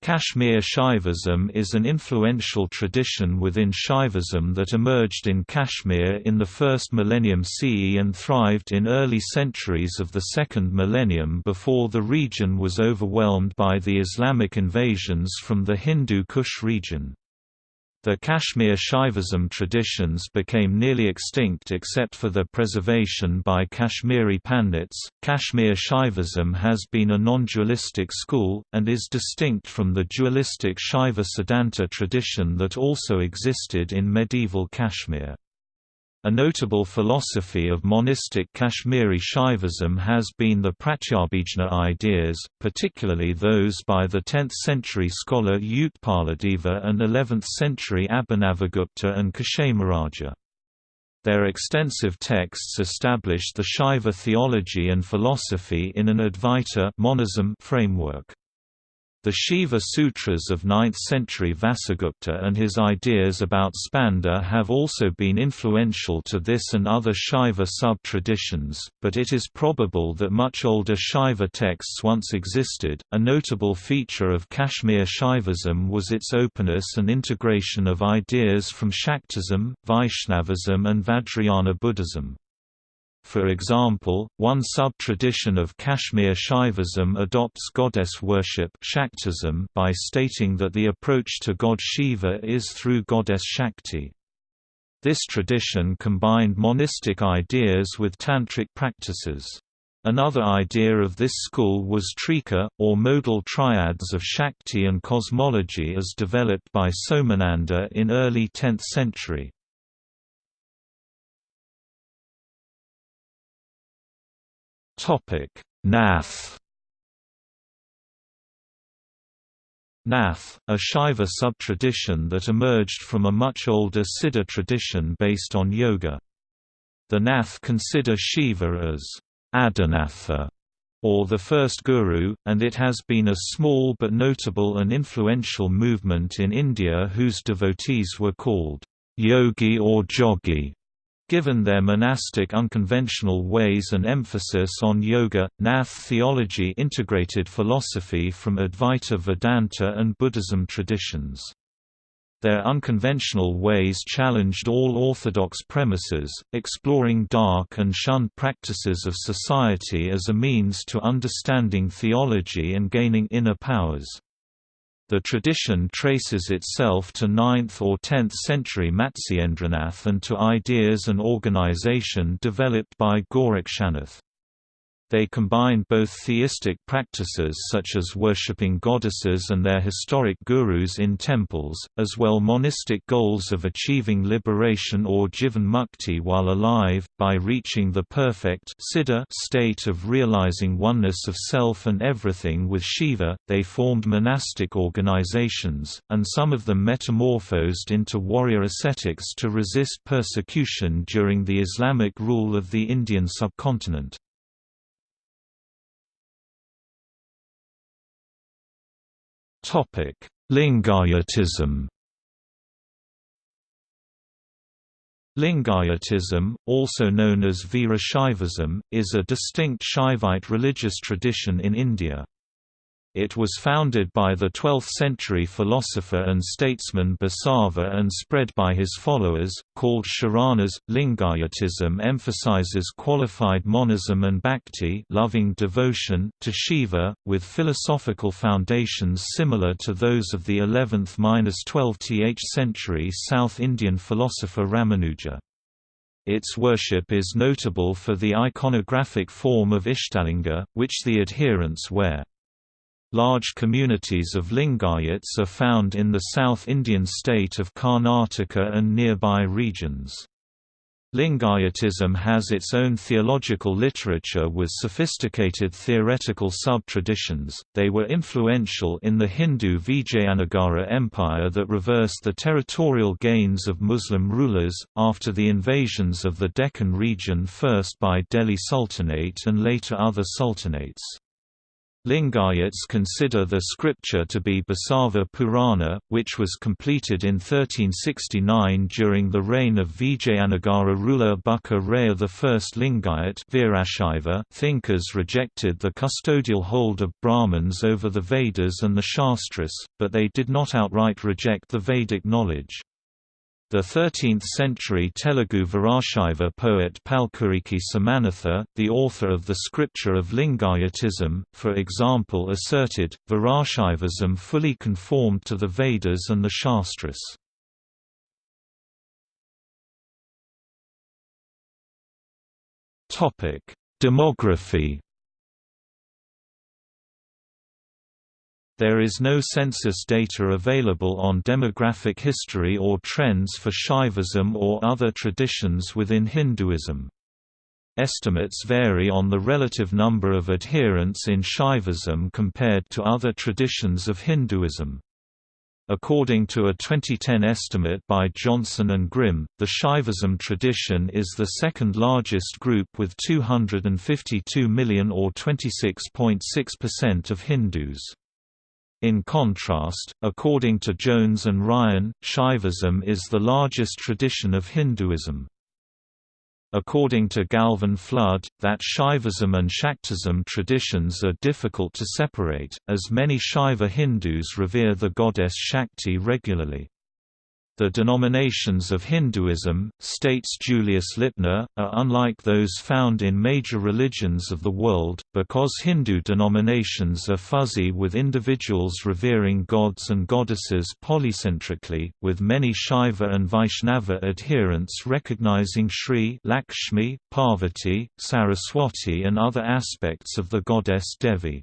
A: Kashmir Shaivism is an influential tradition within Shaivism that emerged in Kashmir in the first millennium CE and thrived in early centuries of the second millennium before the region was overwhelmed by the Islamic invasions from the Hindu Kush region. The Kashmir Shaivism traditions became nearly extinct except for their preservation by Kashmiri Pandits. Kashmir Shaivism has been a non dualistic school, and is distinct from the dualistic Shaiva Siddhanta tradition that also existed in medieval Kashmir. A notable philosophy of monistic Kashmiri Shaivism has been the Pratyabhijna ideas, particularly those by the 10th-century scholar Utpaladeva and 11th-century Abhinavagupta and Kshemaraja. Their extensive texts established the Shaiva theology and philosophy in an Advaita monism framework. The Shiva Sutras of 9th-century Vasugupta and his ideas about Spanda have also been influential to this and other Shaiva sub-traditions, but it is probable that much older Shaiva texts once existed. A notable feature of Kashmir Shaivism was its openness and integration of ideas from Shaktism, Vaishnavism and Vajrayana Buddhism. For example, one sub-tradition of Kashmir Shaivism adopts goddess worship Shaktism by stating that the approach to god Shiva is through goddess Shakti. This tradition combined monistic ideas with tantric practices. Another idea of this school was trika, or modal triads of Shakti and cosmology as developed by Somananda in early 10th century.
B: Topic: Nath.
A: Nath, a Shaiva sub-tradition that emerged from a much older Siddha tradition based on yoga. The Nath consider Shiva as Adinatha, or the first guru, and it has been a small but notable and influential movement in India whose devotees were called yogi or jogi. Given their monastic unconventional ways and emphasis on yoga, Nath theology integrated philosophy from Advaita Vedanta and Buddhism traditions. Their unconventional ways challenged all orthodox premises, exploring dark and shunned practices of society as a means to understanding theology and gaining inner powers. The tradition traces itself to 9th or 10th century Matsyendranath and to ideas and organization developed by Gorakshanath. They combine both theistic practices such as worshipping goddesses and their historic gurus in temples, as well monistic goals of achieving liberation or jivan mukti while alive, by reaching the perfect state of realizing oneness of self and everything with Shiva. They formed monastic organizations, and some of them metamorphosed into warrior ascetics to resist persecution during the Islamic rule of the Indian subcontinent.
B: Lingayatism
A: Lingayatism, also known as Veerashaivism, is a distinct Shaivite religious tradition in India. It was founded by the 12th-century philosopher and statesman Basava and spread by his followers, called Sharanas. Lingayatism emphasizes qualified monism and bhakti loving devotion to Shiva, with philosophical foundations similar to those of the 11th–12th century South Indian philosopher Ramanuja. Its worship is notable for the iconographic form of Ishtalinga, which the adherents wear. Large communities of Lingayats are found in the South Indian state of Karnataka and nearby regions. Lingayatism has its own theological literature with sophisticated theoretical sub-traditions. They were influential in the Hindu Vijayanagara Empire that reversed the territorial gains of Muslim rulers after the invasions of the Deccan region first by Delhi Sultanate and later other sultanates. Lingayats consider the scripture to be Basava Purana, which was completed in 1369 during the reign of Vijayanagara ruler Bukka Raya I. Lingayat thinkers rejected the custodial hold of Brahmins over the Vedas and the Shastras, but they did not outright reject the Vedic knowledge. The 13th-century Telugu Virashaiva poet Palkuriki Somanatha, the author of the scripture of Lingayatism, for example asserted, Virashaivism fully conformed to the Vedas and the Shastras. Demography There is no census data available on demographic history or trends for Shaivism or other traditions within Hinduism. Estimates vary on the relative number of adherents in Shaivism compared to other traditions of Hinduism. According to a 2010 estimate by Johnson and Grim, the Shaivism tradition is the second largest group with 252 million or 26.6% of Hindus. In contrast, according to Jones and Ryan, Shaivism is the largest tradition of Hinduism. According to Gavin Flood, that Shaivism and Shaktism traditions are difficult to separate, as many Shaiva Hindus revere the goddess Shakti regularly. The denominations of Hinduism, states Julius Lipner, are unlike those found in major religions of the world, because Hindu denominations are fuzzy with individuals revering gods and goddesses polycentrically, with many Shaiva and Vaishnava adherents recognizing Sri Lakshmi, Parvati, Saraswati and other aspects of the goddess Devi.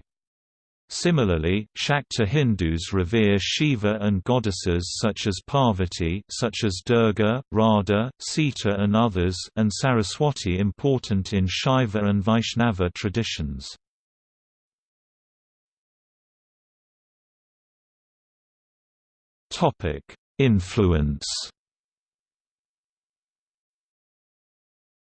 A: Similarly, Shakta Hindus revere Shiva and goddesses such as Parvati such as Durga, Radha, Sita and others and Saraswati important in Shaiva and Vaishnava traditions. Influence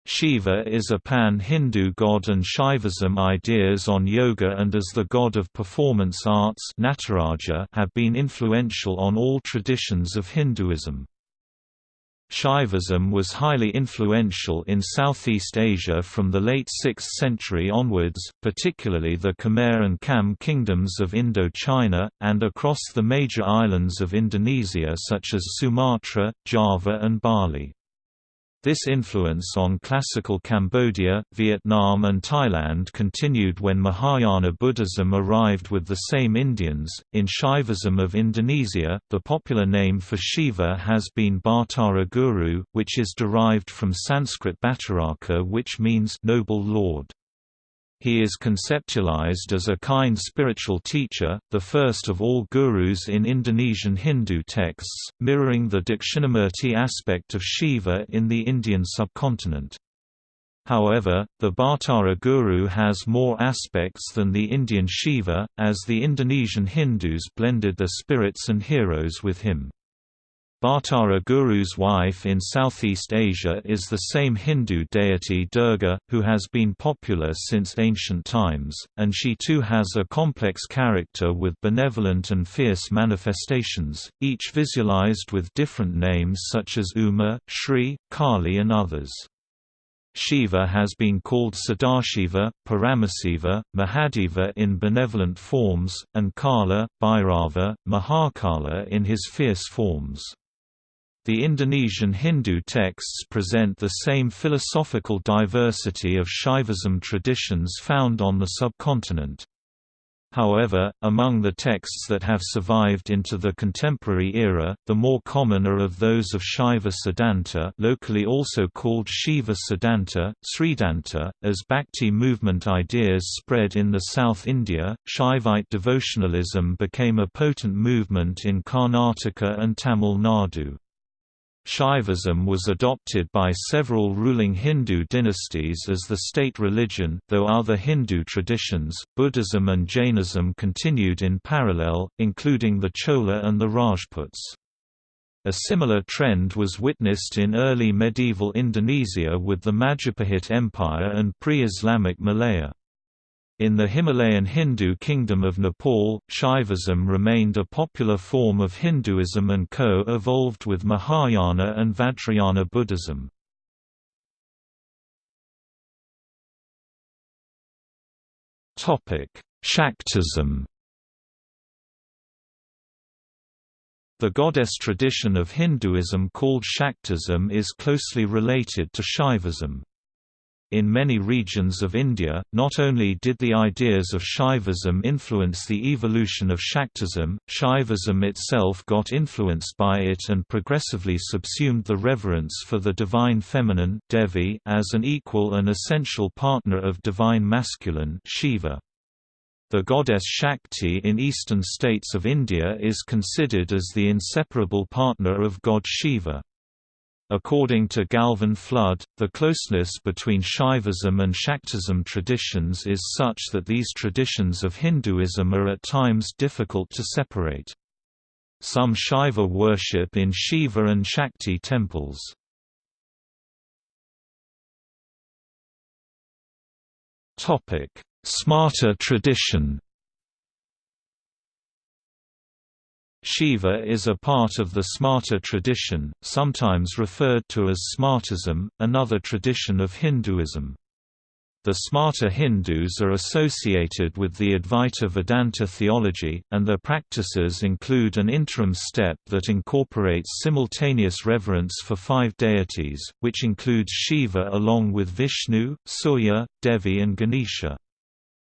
A: Shiva is a pan-Hindu god and Shaivism ideas on yoga and as the god of performance arts Nataraja have been influential on all traditions of Hinduism. Shaivism was highly influential in Southeast Asia from the late 6th century onwards, particularly the Khmer and Cham kingdoms of Indo-China, and across the major islands of Indonesia such as Sumatra, Java and Bali. This influence on classical Cambodia, Vietnam and Thailand continued when Mahayana Buddhism arrived with the same Indians. In Shaivism of Indonesia, the popular name for Shiva has been Batara Guru, which is derived from Sanskrit Bhattaraka which means noble lord. He is conceptualized as a kind spiritual teacher, the first of all gurus in Indonesian Hindu texts, mirroring the Dakshinamurti aspect of Shiva in the Indian subcontinent. However, the Batara Guru has more aspects than the Indian Shiva, as the Indonesian Hindus blended their spirits and heroes with him. Batara Guru's wife in Southeast Asia is the same Hindu deity Durga, who has been popular since ancient times, and she too has a complex character with benevolent and fierce manifestations, each visualized with different names such as Uma, Shri, Kali and others. Shiva has been called Sadashiva, Paramasiva, Mahadeva in benevolent forms, and Kala, Bhairava, Mahakala in his fierce forms. The Indonesian Hindu texts present the same philosophical diversity of Shaivism traditions found on the subcontinent. However, among the texts that have survived into the contemporary era, the more common are of those of Shaiva Siddhanta locally also called Shiva Siddhanta, Sridhanta, as Bhakti movement ideas spread in the South India, Shaivite devotionalism became a potent movement in Karnataka and Tamil Nadu. Shaivism was adopted by several ruling Hindu dynasties as the state religion, though other Hindu traditions, Buddhism and Jainism continued in parallel, including the Chola and the Rajputs. A similar trend was witnessed in early medieval Indonesia with the Majapahit Empire and pre-Islamic Malaya. In the Himalayan Hindu kingdom of Nepal, Shaivism remained a popular form of Hinduism and co-evolved with Mahayana and Vajrayana Buddhism. Shaktism The goddess tradition of Hinduism called Shaktism is closely related to Shaivism. In many regions of India, not only did the ideas of Shaivism influence the evolution of Shaktism, Shaivism itself got influenced by it and progressively subsumed the reverence for the divine feminine Devi as an equal and essential partner of divine masculine Shiva. The goddess Shakti in eastern states of India is considered as the inseparable partner of god Shiva. According to Gavin Flood, the closeness between Shaivism and Shaktism traditions is such that these traditions of Hinduism are at times difficult to separate. Some Shaiva worship in Shiva and Shakti temples. Smarta tradition Shiva is a part of the Smarta tradition, sometimes referred to as Smartism, another tradition of Hinduism. The Smarta Hindus are associated with the Advaita Vedanta theology, and their practices include an interim step that incorporates simultaneous reverence for five deities, which includes Shiva along with Vishnu, Surya, Devi and Ganesha.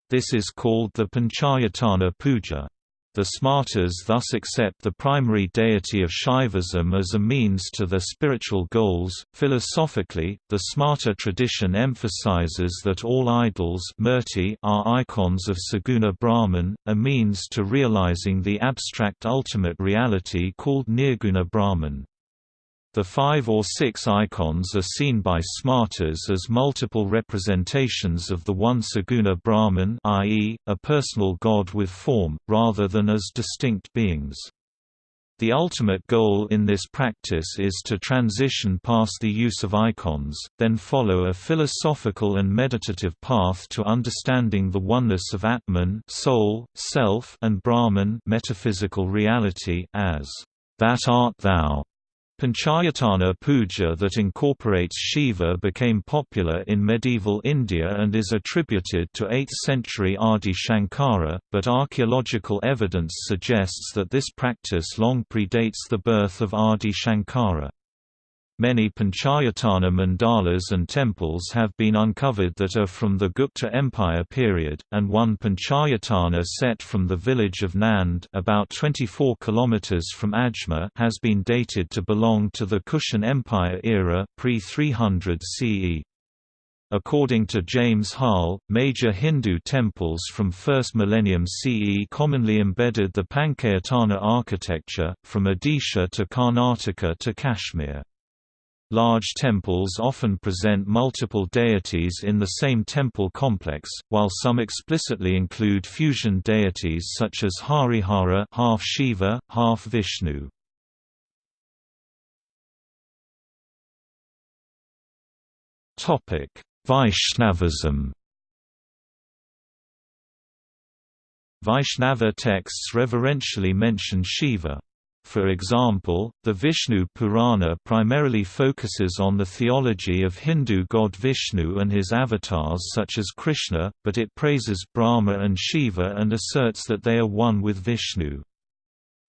A: This is called the Panchayatana Puja. The Smartas thus accept the primary deity of Shaivism as a means to their spiritual goals. Philosophically, the Smarta tradition emphasizes that all idols are icons of Saguna Brahman, a means to realizing the abstract ultimate reality called Nirguna Brahman. The five or six icons are seen by Smartas as multiple representations of the one Saguna Brahman i.e., a personal god with form, rather than as distinct beings. The ultimate goal in this practice is to transition past the use of icons, then follow a philosophical and meditative path to understanding the oneness of Atman soul, self and Brahman metaphysical reality as, "...that art thou." Panchayatana puja that incorporates Shiva became popular in medieval India and is attributed to 8th century Adi Shankara, but archaeological evidence suggests that this practice long predates the birth of Adi Shankara. Many Panchayatana mandalas and temples have been uncovered that are from the Gupta Empire period, and one Panchayatana set from the village of Nand about 24 km from Ajmer has been dated to belong to the Kushan Empire era pre-300 CE. According to James Hall, major Hindu temples from 1st millennium CE commonly embedded the Panchayatana architecture, from Odisha to Karnataka to Kashmir. Large temples often present multiple deities in the same temple complex, while some explicitly include fusion deities such as Harihara half Shiva, half Vishnu. Vaishnavism Vaishnava texts reverentially mention Shiva. For example, the Vishnu Purana primarily focuses on the theology of Hindu god Vishnu and his avatars such as Krishna, but it praises Brahma and Shiva and asserts that they are one with Vishnu.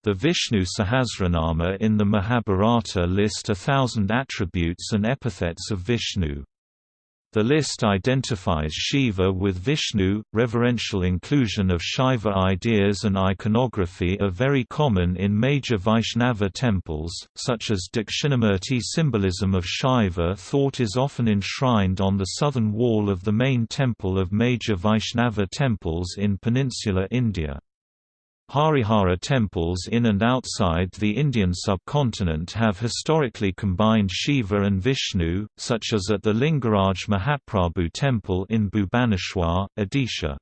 A: The Vishnu Sahasranama in the Mahabharata list a thousand attributes and epithets of Vishnu. The list identifies Shiva with Vishnu. Reverential inclusion of Shaiva ideas and iconography are very common in major Vaishnava temples, such as Dakshinamurti. Symbolism of Shaiva thought is often enshrined on the southern wall of the main temple of major Vaishnava temples in peninsular India. Harihara temples in and outside the Indian subcontinent have historically combined Shiva and Vishnu, such as at the Lingaraj Mahaprabhu temple in Bhubaneswar, Odisha.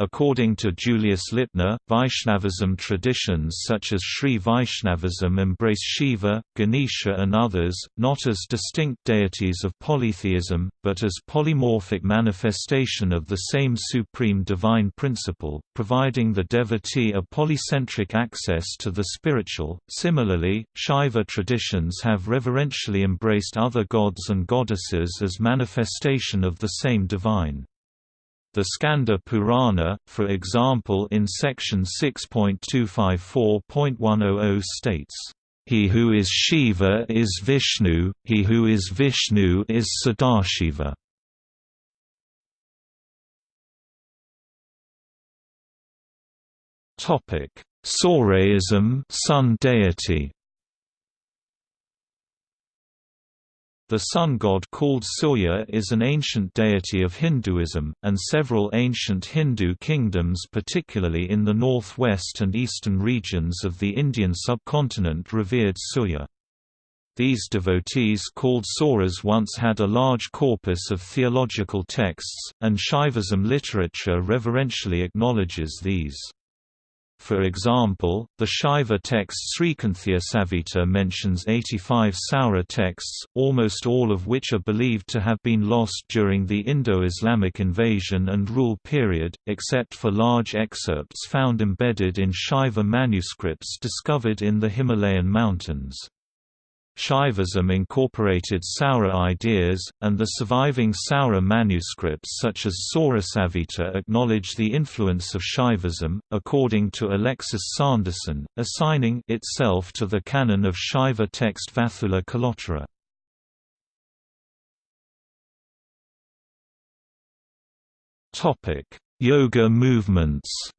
A: According to Julius Lipner, Vaishnavism traditions such as Sri Vaishnavism embrace Shiva, Ganesha and others, not as distinct deities of polytheism, but as polymorphic manifestation of the same supreme divine principle, providing the devotee a polycentric access to the spiritual. Similarly, Shaiva traditions have reverentially embraced other gods and goddesses as manifestation of the same divine the Skanda Purana, for example in section 6.254.100 states, "...he who is Shiva is Vishnu, he who is Vishnu is Sadashiva." Topic: Sauraism, sun deity. The sun god called Surya is an ancient deity of Hinduism, and several ancient Hindu kingdoms particularly in the northwest and eastern regions of the Indian subcontinent revered Surya. These devotees called Sauras once had a large corpus of theological texts, and Shaivism literature reverentially acknowledges these. For example, the Shaiva text Srikanthiya Samhita mentions 85 Saura texts, almost all of which are believed to have been lost during the Indo-Islamic invasion and rule period, except for large excerpts found embedded in Shaiva manuscripts discovered in the Himalayan mountains. Shaivism incorporated Saura ideas, and the surviving Saura manuscripts such as Saurasamhita acknowledge the influence of Shaivism, according to Alexis Sanderson, assigning itself to the canon of Shaiva text Vathula Kalottara. Yoga movements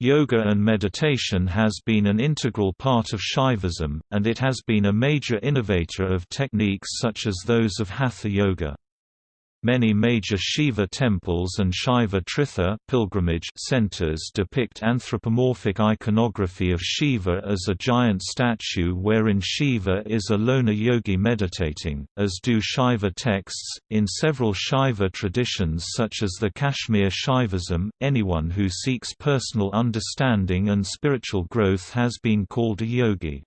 A: Yoga and meditation has been an integral part of Shaivism, and it has been a major innovator of techniques such as those of Hatha Yoga. Many major Shiva temples and Shaiva Tirtha pilgrimage centers depict anthropomorphic iconography of Shiva as a giant statue wherein Shiva is a loner yogi meditating, as do Shaiva texts. In several Shaiva traditions such as the Kashmir Shaivism, anyone who seeks personal understanding and spiritual growth has been called a yogi.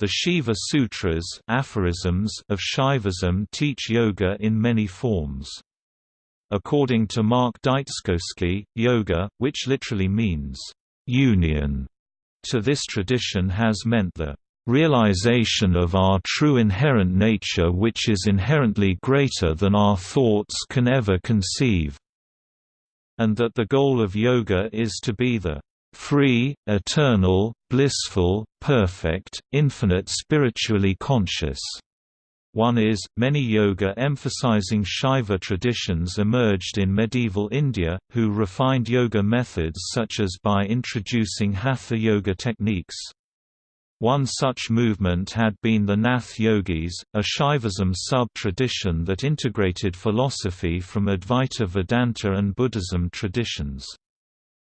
A: The Shiva Sutras aphorisms of Shaivism teach yoga in many forms. According to Mark Dyczkowski, yoga, which literally means union, to this tradition has meant the realization of our true inherent nature which is inherently greater than our thoughts can ever conceive, and that the goal of yoga is to be the free, eternal, blissful, perfect, infinite spiritually conscious. One is, many yoga emphasizing Shaiva traditions emerged in medieval India, who refined yoga methods such as by introducing hatha yoga techniques. One such movement had been the Nath Yogis, a Shaivism sub-tradition that integrated philosophy from Advaita Vedanta and Buddhism traditions.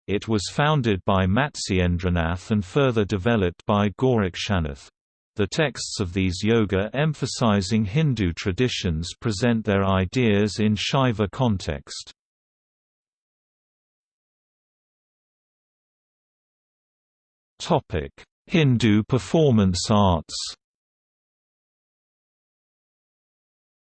A: It was founded by Matsyendranath and further developed by Gorakshanath. The texts of these yoga emphasizing Hindu traditions present their ideas in Shaiva context. Hindu performance arts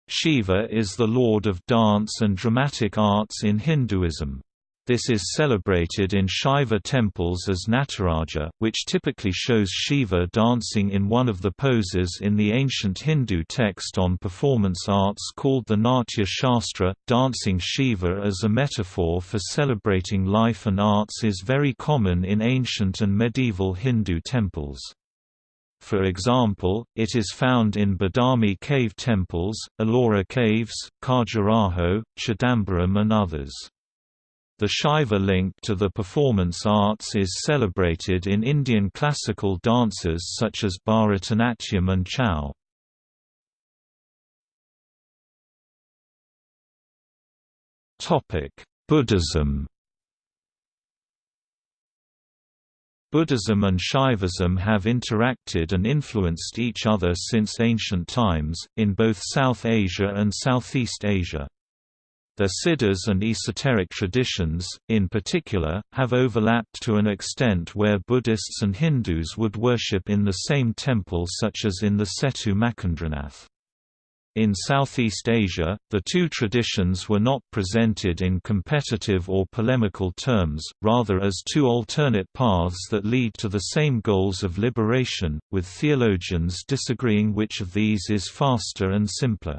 A: Shiva is the lord of dance and dramatic arts in Hinduism. This is celebrated in Shaiva temples as Nataraja, which typically shows Shiva dancing in one of the poses in the ancient Hindu text on performance arts called the Natya Shastra. Dancing Shiva as a metaphor for celebrating life and arts is very common in ancient and medieval Hindu temples. For example, it is found in Badami cave temples, Ellora caves, Khajuraho, Chidambaram and others. The Shaiva link to the performance arts is celebrated in Indian classical dances such as Bharatanatyam and Chau. Buddhism Buddhism and Shaivism have interacted and influenced each other since ancient times, in both South Asia and Southeast Asia. Their siddhas and esoteric traditions, in particular, have overlapped to an extent where Buddhists and Hindus would worship in the same temple such as in the Seto Machindranath. In Southeast Asia, the two traditions were not presented in competitive or polemical terms, rather as two alternate paths that lead to the same goals of liberation, with theologians disagreeing which of these is faster and simpler.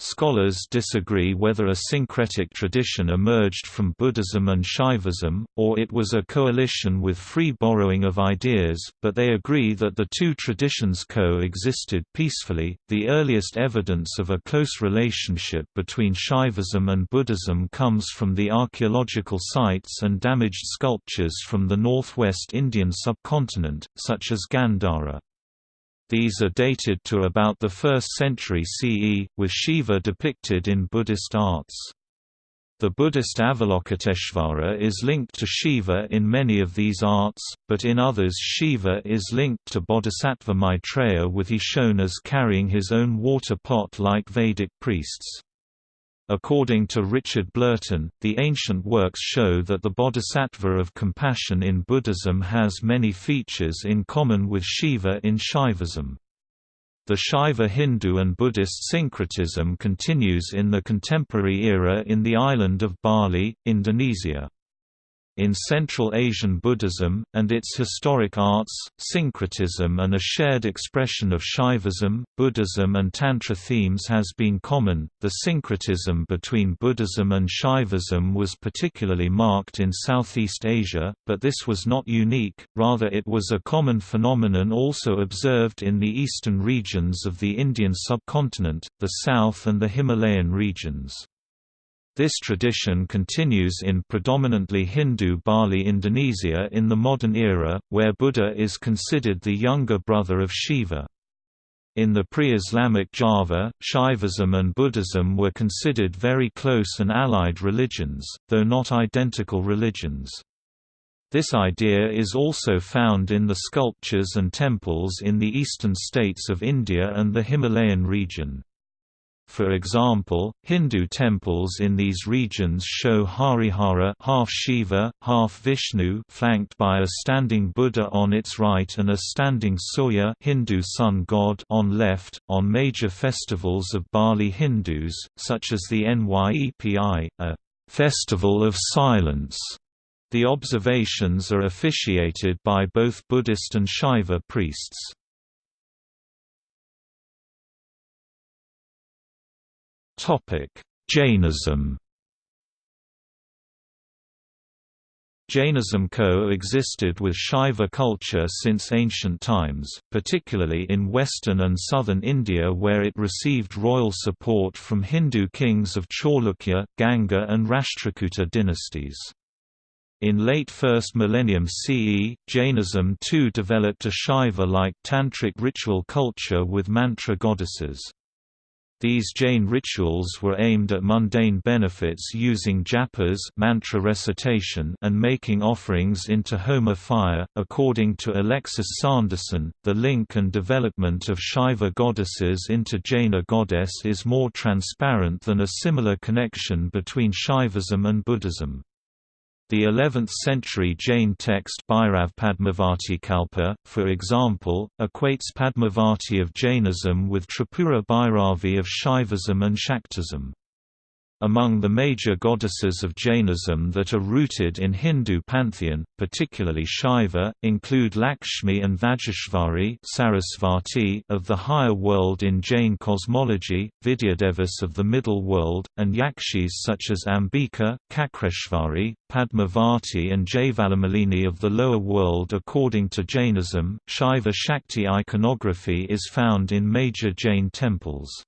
A: Scholars disagree whether a syncretic tradition emerged from Buddhism and Shaivism, or it was a coalition with free borrowing of ideas, but they agree that the two traditions co-existed peacefully. The earliest evidence of a close relationship between Shaivism and Buddhism comes from the archaeological sites and damaged sculptures from the northwest Indian subcontinent, such as Gandhara. These are dated to about the 1st century CE, with Shiva depicted in Buddhist arts. The Buddhist Avalokiteshvara is linked to Shiva in many of these arts, but in others Shiva is linked to Bodhisattva Maitreya with he shown as carrying his own water pot like Vedic priests. According to Richard Blurton, the ancient works show that the bodhisattva of compassion in Buddhism has many features in common with Shiva in Shaivism. The Shaiva Hindu and Buddhist syncretism continues in the contemporary era in the island of Bali, Indonesia. In Central Asian Buddhism, and its historic arts, syncretism and a shared expression of Shaivism, Buddhism, and Tantra themes has been common. The syncretism between Buddhism and Shaivism was particularly marked in Southeast Asia, but this was not unique, rather, it was a common phenomenon also observed in the eastern regions of the Indian subcontinent, the South, and the Himalayan regions. This tradition continues in predominantly Hindu Bali Indonesia in the modern era, where Buddha is considered the younger brother of Shiva. In the pre-Islamic Java, Shaivism and Buddhism were considered very close and allied religions, though not identical religions. This idea is also found in the sculptures and temples in the eastern states of India and the Himalayan region. For example, Hindu temples in these regions show Harihara half Shiva, half Vishnu flanked by a standing Buddha on its right and a standing Surya Hindu sun god on left. On major festivals of Bali Hindus, such as the Nyepi, a festival of silence, the observations are officiated by both Buddhist and Shaiva priests.
B: Topic: Jainism.
A: Jainism co-existed with Shaiva culture since ancient times, particularly in western and southern India where it received royal support from Hindu kings of Chalukya, Ganga and Rashtrakuta dynasties. In late 1st millennium CE, Jainism too developed a Shaiva-like tantric ritual culture with mantra goddesses. These Jain rituals were aimed at mundane benefits using japas mantra recitation and making offerings into Homa fire. According to Alexis Sanderson, the link and development of Shaiva goddesses into Jaina goddess is more transparent than a similar connection between Shaivism and Buddhism. The 11th-century Jain text Bhairav Padmavati Kalpa, for example, equates Padmavati of Jainism with Tripura Bhairavi of Shaivism and Shaktism. Among the major goddesses of Jainism that are rooted in Hindu pantheon, particularly Shaiva, include Lakshmi and Vajeshvari Sarasvati of the higher world in Jain cosmology, Vidyadevis of the middle world, and Yakshis such as Ambika, Kakreshvari, Padmavati and Jayavallamalini of the lower world according to Jainism. Shaiva Shakti iconography is found in major Jain temples.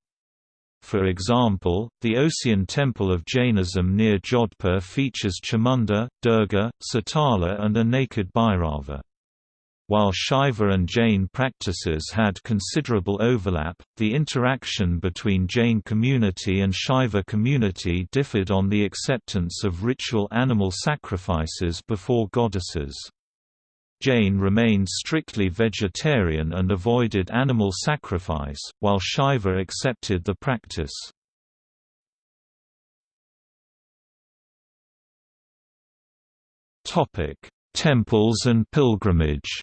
A: For example, the Osian temple of Jainism near Jodhpur features Chamunda, Durga, Sitala and a naked Bhairava. While Shaiva and Jain practices had considerable overlap, the interaction between Jain community and Shaiva community differed on the acceptance of ritual animal sacrifices before goddesses. Jain remained strictly vegetarian and avoided animal sacrifice, while Shaiva accepted the practice. Temples and pilgrimage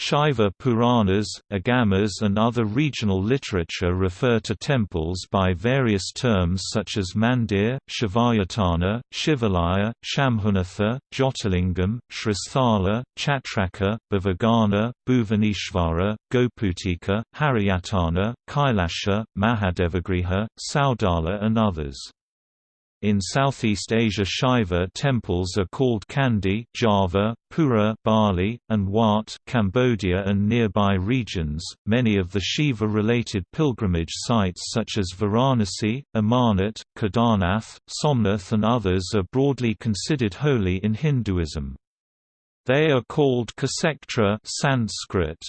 A: Shaiva Puranas, Agamas and other regional literature refer to temples by various terms such as Mandir, Shivayatana, Shivalaya, Shambhunatha, Jyotirlingam, Shristhala, Chatraka, Bhavagana, Bhuvaneshvara, Goputika, Haryatana, Kailasha, Mahadevagriha, Saudala and others. In Southeast Asia Shaiva temples are called Kandi Java, Pura Bali, and Wat Cambodia and nearby regions. Many of the Shiva-related pilgrimage sites such as Varanasi, Amarnath, Kedarnath, Somnath and others are broadly considered holy in Hinduism. They are called Kshetra Sanskrit.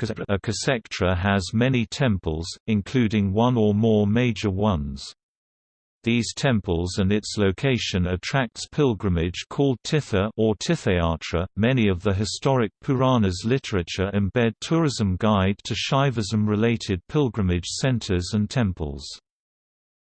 A: A Kshetra has many temples, including one or more major ones. These temples and its location attracts pilgrimage called Tirtha or Tirthayatra. Many of the historic Puranas literature embed tourism guide to Shaivism related pilgrimage centers and temples.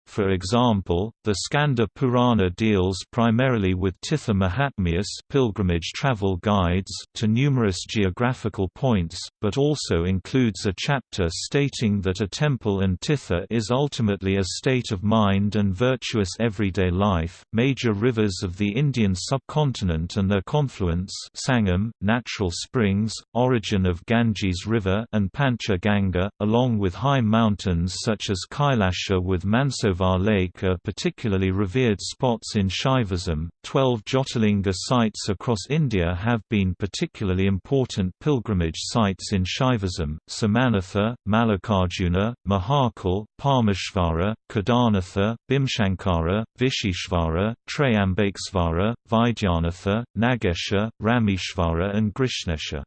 A: For example, the Skanda Purana deals primarily with Tirtha Mahatmyas pilgrimage travel guides to numerous geographical points, but also includes a chapter stating that a temple and Tirtha is ultimately a state of mind and virtuous everyday life. Major rivers of the Indian subcontinent and their confluence Sangam, natural springs, origin of Ganges River and Pancha Ganga, along with high mountains such as Kailasha with Manso Mansarovar Lake are particularly revered spots in Shaivism. Twelve Jyotirlinga sites across India have been particularly important pilgrimage sites in Shaivism Somanatha, Mallikarjuna, Mahakal, Parmeshvara, Kedarnatha, Bhimshankara, Vishishvara, Trayambakesvara, Vaidyanatha, Nagesha, Rameshvara, and Grishnesha.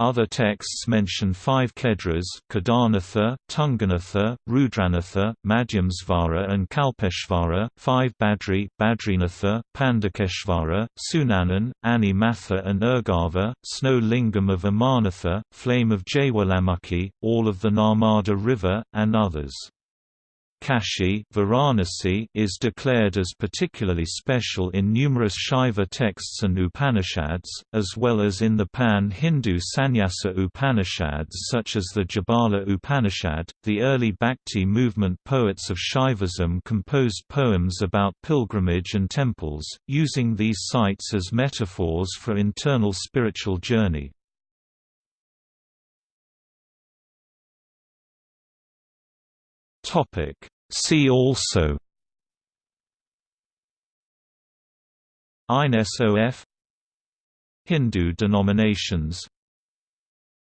A: Other texts mention five Kedras Kedarnatha, Tunganatha, Rudranatha, Madhyamsvara and Kalpeshvara, five Badri Badrinatha, Pandakeshvara, Sunanan, Ani Matha and Urgava, Snow Lingam of Amarnatha, Flame of Jwalamukhi, all of the Narmada River, and others. Kashi Varanasi is declared as particularly special in numerous Shaiva texts and Upanishads, as well as in the pan-Hindu Sannyasa Upanishads such as the Jabala Upanishad. The early Bhakti movement poets of Shaivism composed poems about pilgrimage and temples, using these sites as metaphors for internal spiritual journey.
B: Topic. See also
A: INSOF Hindu denominations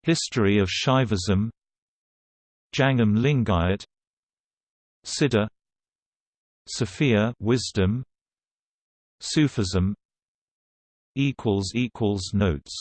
A: History of Shaivism Jangam Lingayat Siddha Sophia wisdom Sufism equals equals notes